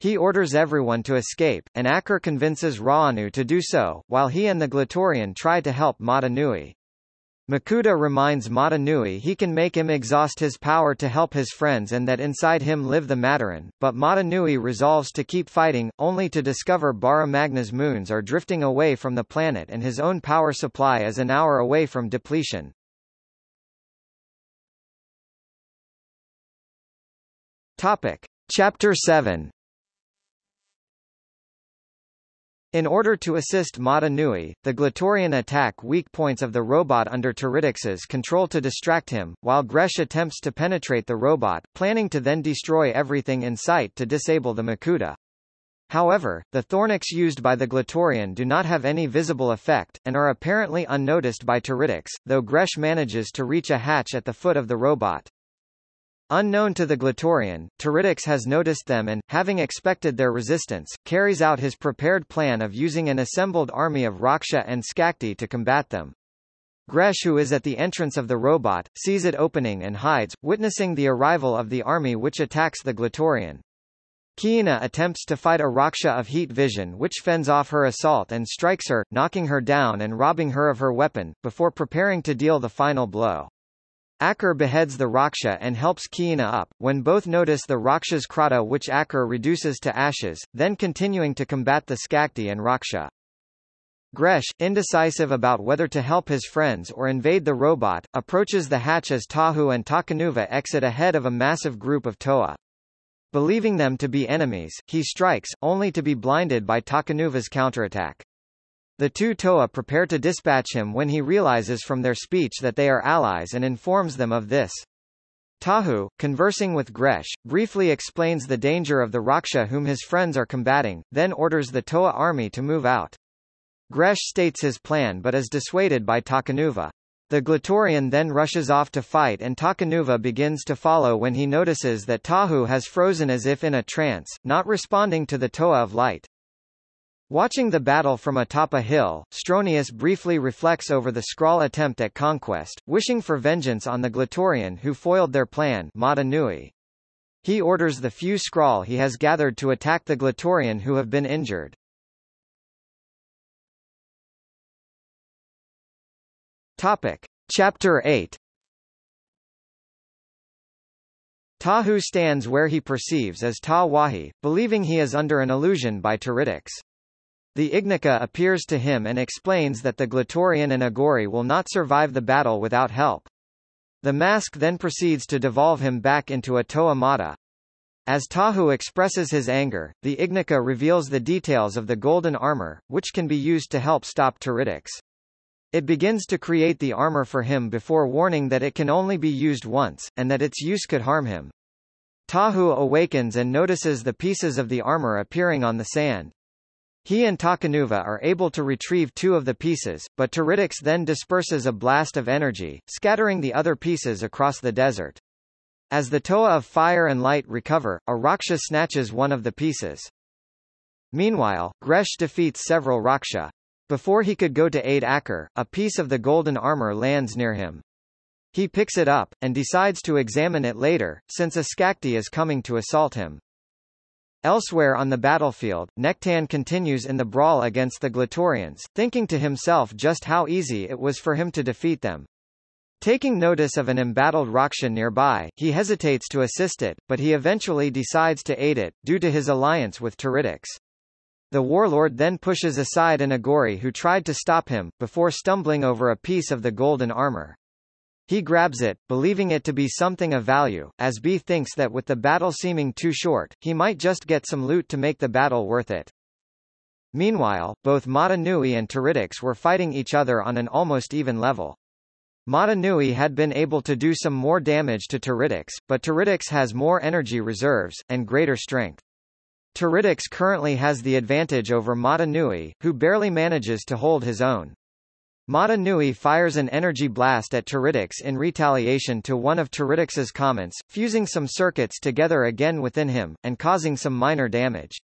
Speaker 1: He orders everyone to escape, and Ackar convinces Raanu to do so, while he and the Glatorian try to help Mata Nui. Makuta reminds Mata Nui he can make him exhaust his power to help his friends and that inside him live the Matoran, but Mata Nui resolves to keep fighting, only to discover Bara Magna's moons are drifting away from the planet and his own power supply is an hour away from depletion. Topic. Chapter 7 In order to assist Mata Nui, the Glatorian attack weak points of the robot under Teridax's control to distract him, while Gresh attempts to penetrate the robot, planning to then destroy everything in sight to disable the Makuta. However, the Thornax used by the Glatorian do not have any visible effect, and are apparently unnoticed by Teridax, though Gresh manages to reach a hatch at the foot of the robot. Unknown to the Glatorian, Teridax has noticed them and, having expected their resistance, carries out his prepared plan of using an assembled army of Rahkshi and Skakdi to combat them. Gresh who is at the entrance of the robot, sees it opening and hides, witnessing the arrival of the army which attacks the Glatorian. Kiina attempts to fight a Rahkshi of heat vision which fends off her assault and strikes her, knocking her down and robbing her of her weapon, before preparing to deal the final blow. Ackar beheads the Rahkshi and helps Kiina up, when both notice the Rahkshi's kraata which Ackar reduces to ashes, then continuing to combat the Skakdi and Rahkshi. Gresh, indecisive about whether to help his friends or invade the robot, approaches the hatch as Tahu and Takanuva exit ahead of a massive group of Toa. Believing them to be enemies, he strikes, only to be blinded by Takanuva's counterattack. The two Toa prepare to dispatch him when he realizes from their speech that they are allies and informs them of this. Tahu, conversing with Gresh, briefly explains the danger of the Rahkshi whom his friends are combating, then orders the Toa army to move out. Gresh states his plan but is dissuaded by Takanuva. The Glatorian then rushes off to fight and Takanuva begins to follow when he notices that Tahu has frozen as if in a trance, not responding to the Toa of light. Watching the battle from atop a hill, Stronius briefly reflects over the Skrall attempt at conquest, wishing for vengeance on the Glatorian who foiled their plan Mata Nui. He orders the few Skrall he has gathered to attack the Glatorian who have been injured. Topic. Chapter 8 Tahu stands where he perceives as Ta Wahi, believing he is under an illusion by Teridax. The Ignika appears to him and explains that the Glatorian and Agori will not survive the battle without help. The mask then proceeds to devolve him back into a Toa Mata. As Tahu expresses his anger, the Ignika reveals the details of the golden armor, which can be used to help stop Teridax. It begins to create the armor for him before warning that it can only be used once, and that its use could harm him. Tahu awakens and notices the pieces of the armor appearing on the sand. He and Takanuva are able to retrieve two of the pieces, but Teridax then disperses a blast of energy, scattering the other pieces across the desert. As the Toa of fire and light recover, a Rahkshi snatches one of the pieces. Meanwhile, Gresh defeats several Rahkshi. Before he could go to aid Ackar, a piece of the golden armor lands near him. He picks it up, and decides to examine it later, since a Skakdi is coming to assault him. Elsewhere on the battlefield, Nektann continues in the brawl against the Glatorians, thinking to himself just how easy it was for him to defeat them. Taking notice of an embattled Rahkshi nearby, he hesitates to assist it, but he eventually decides to aid it, due to his alliance with Teridax. The warlord then pushes aside an Agori who tried to stop him, before stumbling over a piece of the golden armor. He grabs it, believing it to be something of value, as B thinks that with the battle seeming too short, he might just get some loot to make the battle worth it. Meanwhile, both Mata Nui and Teridax were fighting each other on an almost even level. Mata Nui had been able to do some more damage to Teridax, but Teridax has more energy reserves, and greater strength. Teridax currently has the advantage over Mata Nui, who barely manages to hold his own. Mata Nui fires an energy blast at Teridax in retaliation to one of Teridax's comments, fusing some circuits together again within him, and causing some minor damage.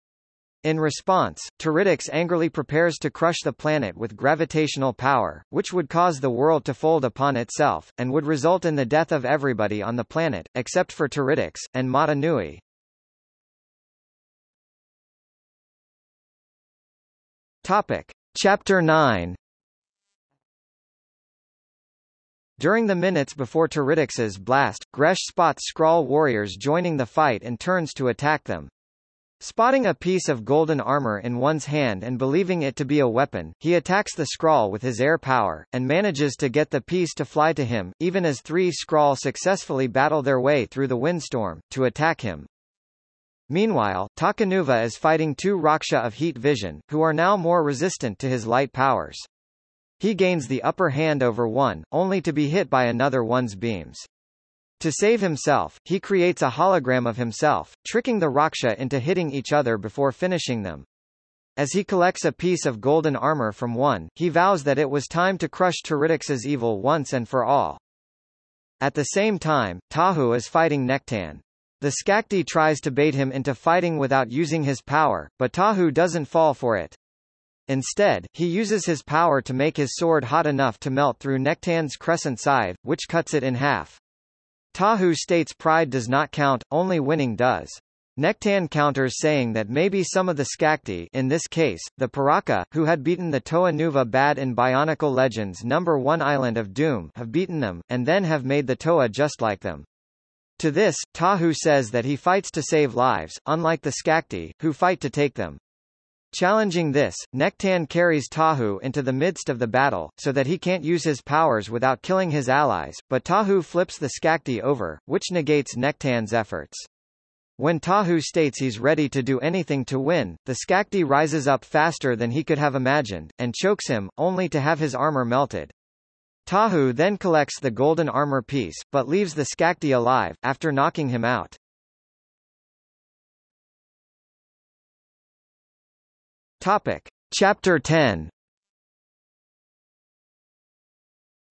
Speaker 1: In response, Teridax angrily prepares to crush the planet with gravitational power, which would cause the world to fold upon itself, and would result in the death of everybody on the planet, except for Teridax, and Mata Nui. Topic. Chapter 9 During the minutes before Teridax's blast, Gresh spots Skrall warriors joining the fight and turns to attack them. Spotting a piece of golden armor in one's hand and believing it to be a weapon, he attacks the Skrall with his air power, and manages to get the piece to fly to him, even as three Skrall successfully battle their way through the windstorm, to attack him. Meanwhile, Takanuva is fighting two Rahkshi of heat vision, who are now more resistant to his light powers. He gains the upper hand over one, only to be hit by another one's beams. To save himself, he creates a hologram of himself, tricking the Rahkshi into hitting each other before finishing them. As he collects a piece of golden armor from one, he vows that it was time to crush Teridax's evil once and for all. At the same time, Tahu is fighting Nektann. The Skakdi tries to bait him into fighting without using his power, but Tahu doesn't fall for it. Instead, he uses his power to make his sword hot enough to melt through Nektann's crescent scythe, which cuts it in half. Tahu states pride does not count, only winning does. Nektann counters saying that maybe some of the Skakdi in this case, the Piraka, who had beaten the Toa Nuva Bad in Bionicle Legends number 1 Island of Doom have beaten them, and then have made the Toa just like them. To this, Tahu says that he fights to save lives, unlike the Skakdi, who fight to take them. Challenging this, Nektann carries Tahu into the midst of the battle, so that he can't use his powers without killing his allies, but Tahu flips the Skakdi over, which negates Nektann's efforts. When Tahu states he's ready to do anything to win, the Skakdi rises up faster than he could have imagined, and chokes him, only to have his armor melted. Tahu then collects the golden armor piece, but leaves the Skakdi alive, after knocking him out. Topic. Chapter 10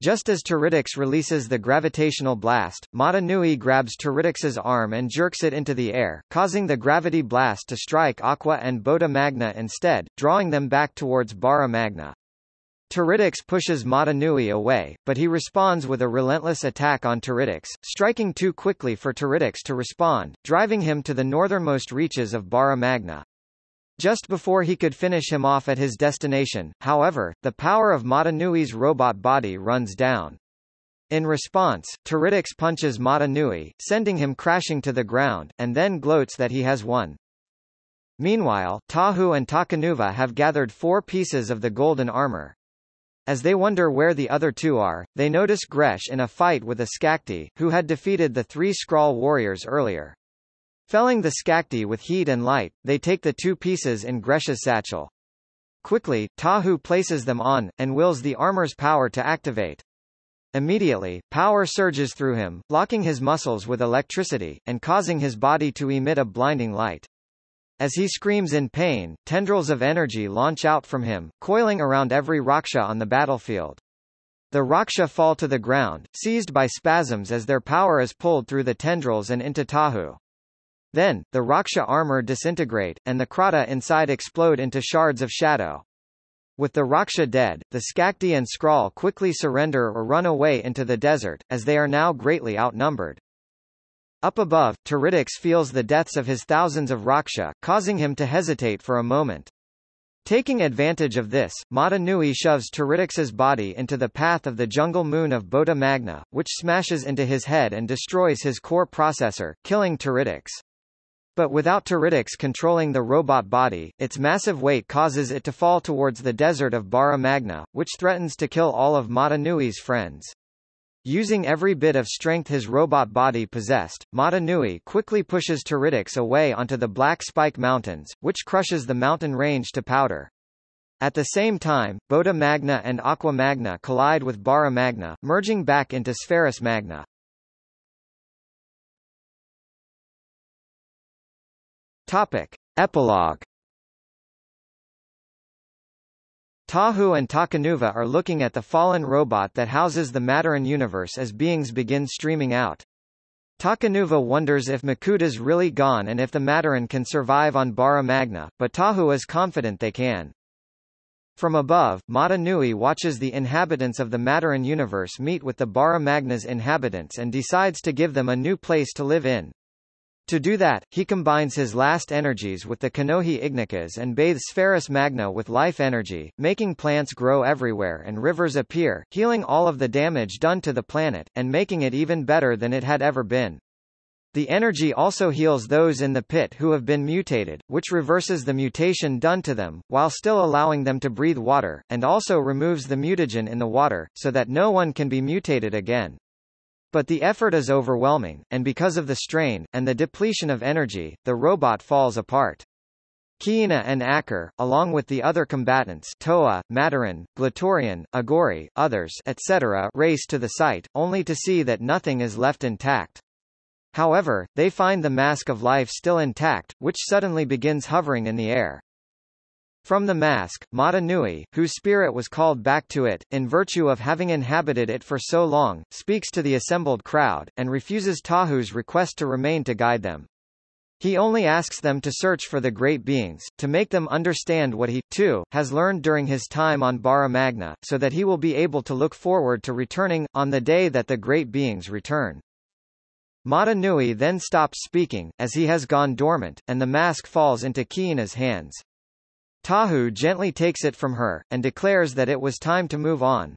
Speaker 1: Just as Teridax releases the gravitational blast, Mata Nui grabs Teridax's arm and jerks it into the air, causing the gravity blast to strike Aqua and Bota Magna instead, drawing them back towards Bara Magna. Teridax pushes Mata Nui away, but he responds with a relentless attack on Teridax, striking too quickly for Teridax to respond, driving him to the northernmost reaches of Bara Magna. Just before he could finish him off at his destination, however, the power of Mata Nui's robot body runs down. In response, Teridax punches Mata Nui, sending him crashing to the ground, and then gloats that he has won. Meanwhile, Tahu and Takanuva have gathered four pieces of the golden armor. As they wonder where the other two are, they notice Gresh in a fight with a Skakdi, who had defeated the three Skrall warriors earlier. Felling the Skakdi with heat and light, they take the two pieces in Gresha's satchel. Quickly, Tahu places them on, and wills the armor's power to activate. Immediately, power surges through him, locking his muscles with electricity, and causing his body to emit a blinding light. As he screams in pain, tendrils of energy launch out from him, coiling around every Rahkshi on the battlefield. The Rahkshi fall to the ground, seized by spasms as their power is pulled through the tendrils and into Tahu. Then, the Rahkshi armor disintegrate, and the Kraata inside explode into shards of shadow. With the Rahkshi dead, the Skakdi and Skrall quickly surrender or run away into the desert, as they are now greatly outnumbered. Up above, Teridax feels the deaths of his thousands of Rahkshi, causing him to hesitate for a moment. Taking advantage of this, Mata Nui shoves Teridax's body into the path of the jungle moon of Bota Magna, which smashes into his head and destroys his core processor, killing Teridax. But without Teridax controlling the robot body, its massive weight causes it to fall towards the desert of Bara Magna, which threatens to kill all of Mata Nui's friends. Using every bit of strength his robot body possessed, Mata Nui quickly pushes Teridax away onto the Black Spike Mountains, which crushes the mountain range to powder. At the same time, Bota Magna and Aqua Magna collide with Bara Magna, merging back into Spherus Magna. Topic. Epilogue Tahu and Takanuva are looking at the fallen robot that houses the Matoran universe as beings begin streaming out. Takanuva wonders if Makuta's really gone and if the Matoran can survive on Bara Magna, but Tahu is confident they can. From above, Mata Nui watches the inhabitants of the Matoran universe meet with the Bara Magna's inhabitants and decides to give them a new place to live in. To do that, he combines his last energies with the Kanohi Ignikas and bathes Spherus Magna with life energy, making plants grow everywhere and rivers appear, healing all of the damage done to the planet, and making it even better than it had ever been. The energy also heals those in the pit who have been mutated, which reverses the mutation done to them, while still allowing them to breathe water, and also removes the mutagen in the water, so that no one can be mutated again. But the effort is overwhelming, and because of the strain, and the depletion of energy, the robot falls apart. Kiina and Ackar, along with the other combatants Toa, Matoran, Glatorian, Agori, others etc. race to the site, only to see that nothing is left intact. However, they find the mask of life still intact, which suddenly begins hovering in the air. From the mask, Mata Nui, whose spirit was called back to it, in virtue of having inhabited it for so long, speaks to the assembled crowd, and refuses Tahu's request to remain to guide them. He only asks them to search for the great beings, to make them understand what he, too, has learned during his time on Bara Magna, so that he will be able to look forward to returning, on the day that the great beings return. Mata Nui then stops speaking, as he has gone dormant, and the mask falls into Kiina's hands. Tahu gently takes it from her, and declares that it was time to move on.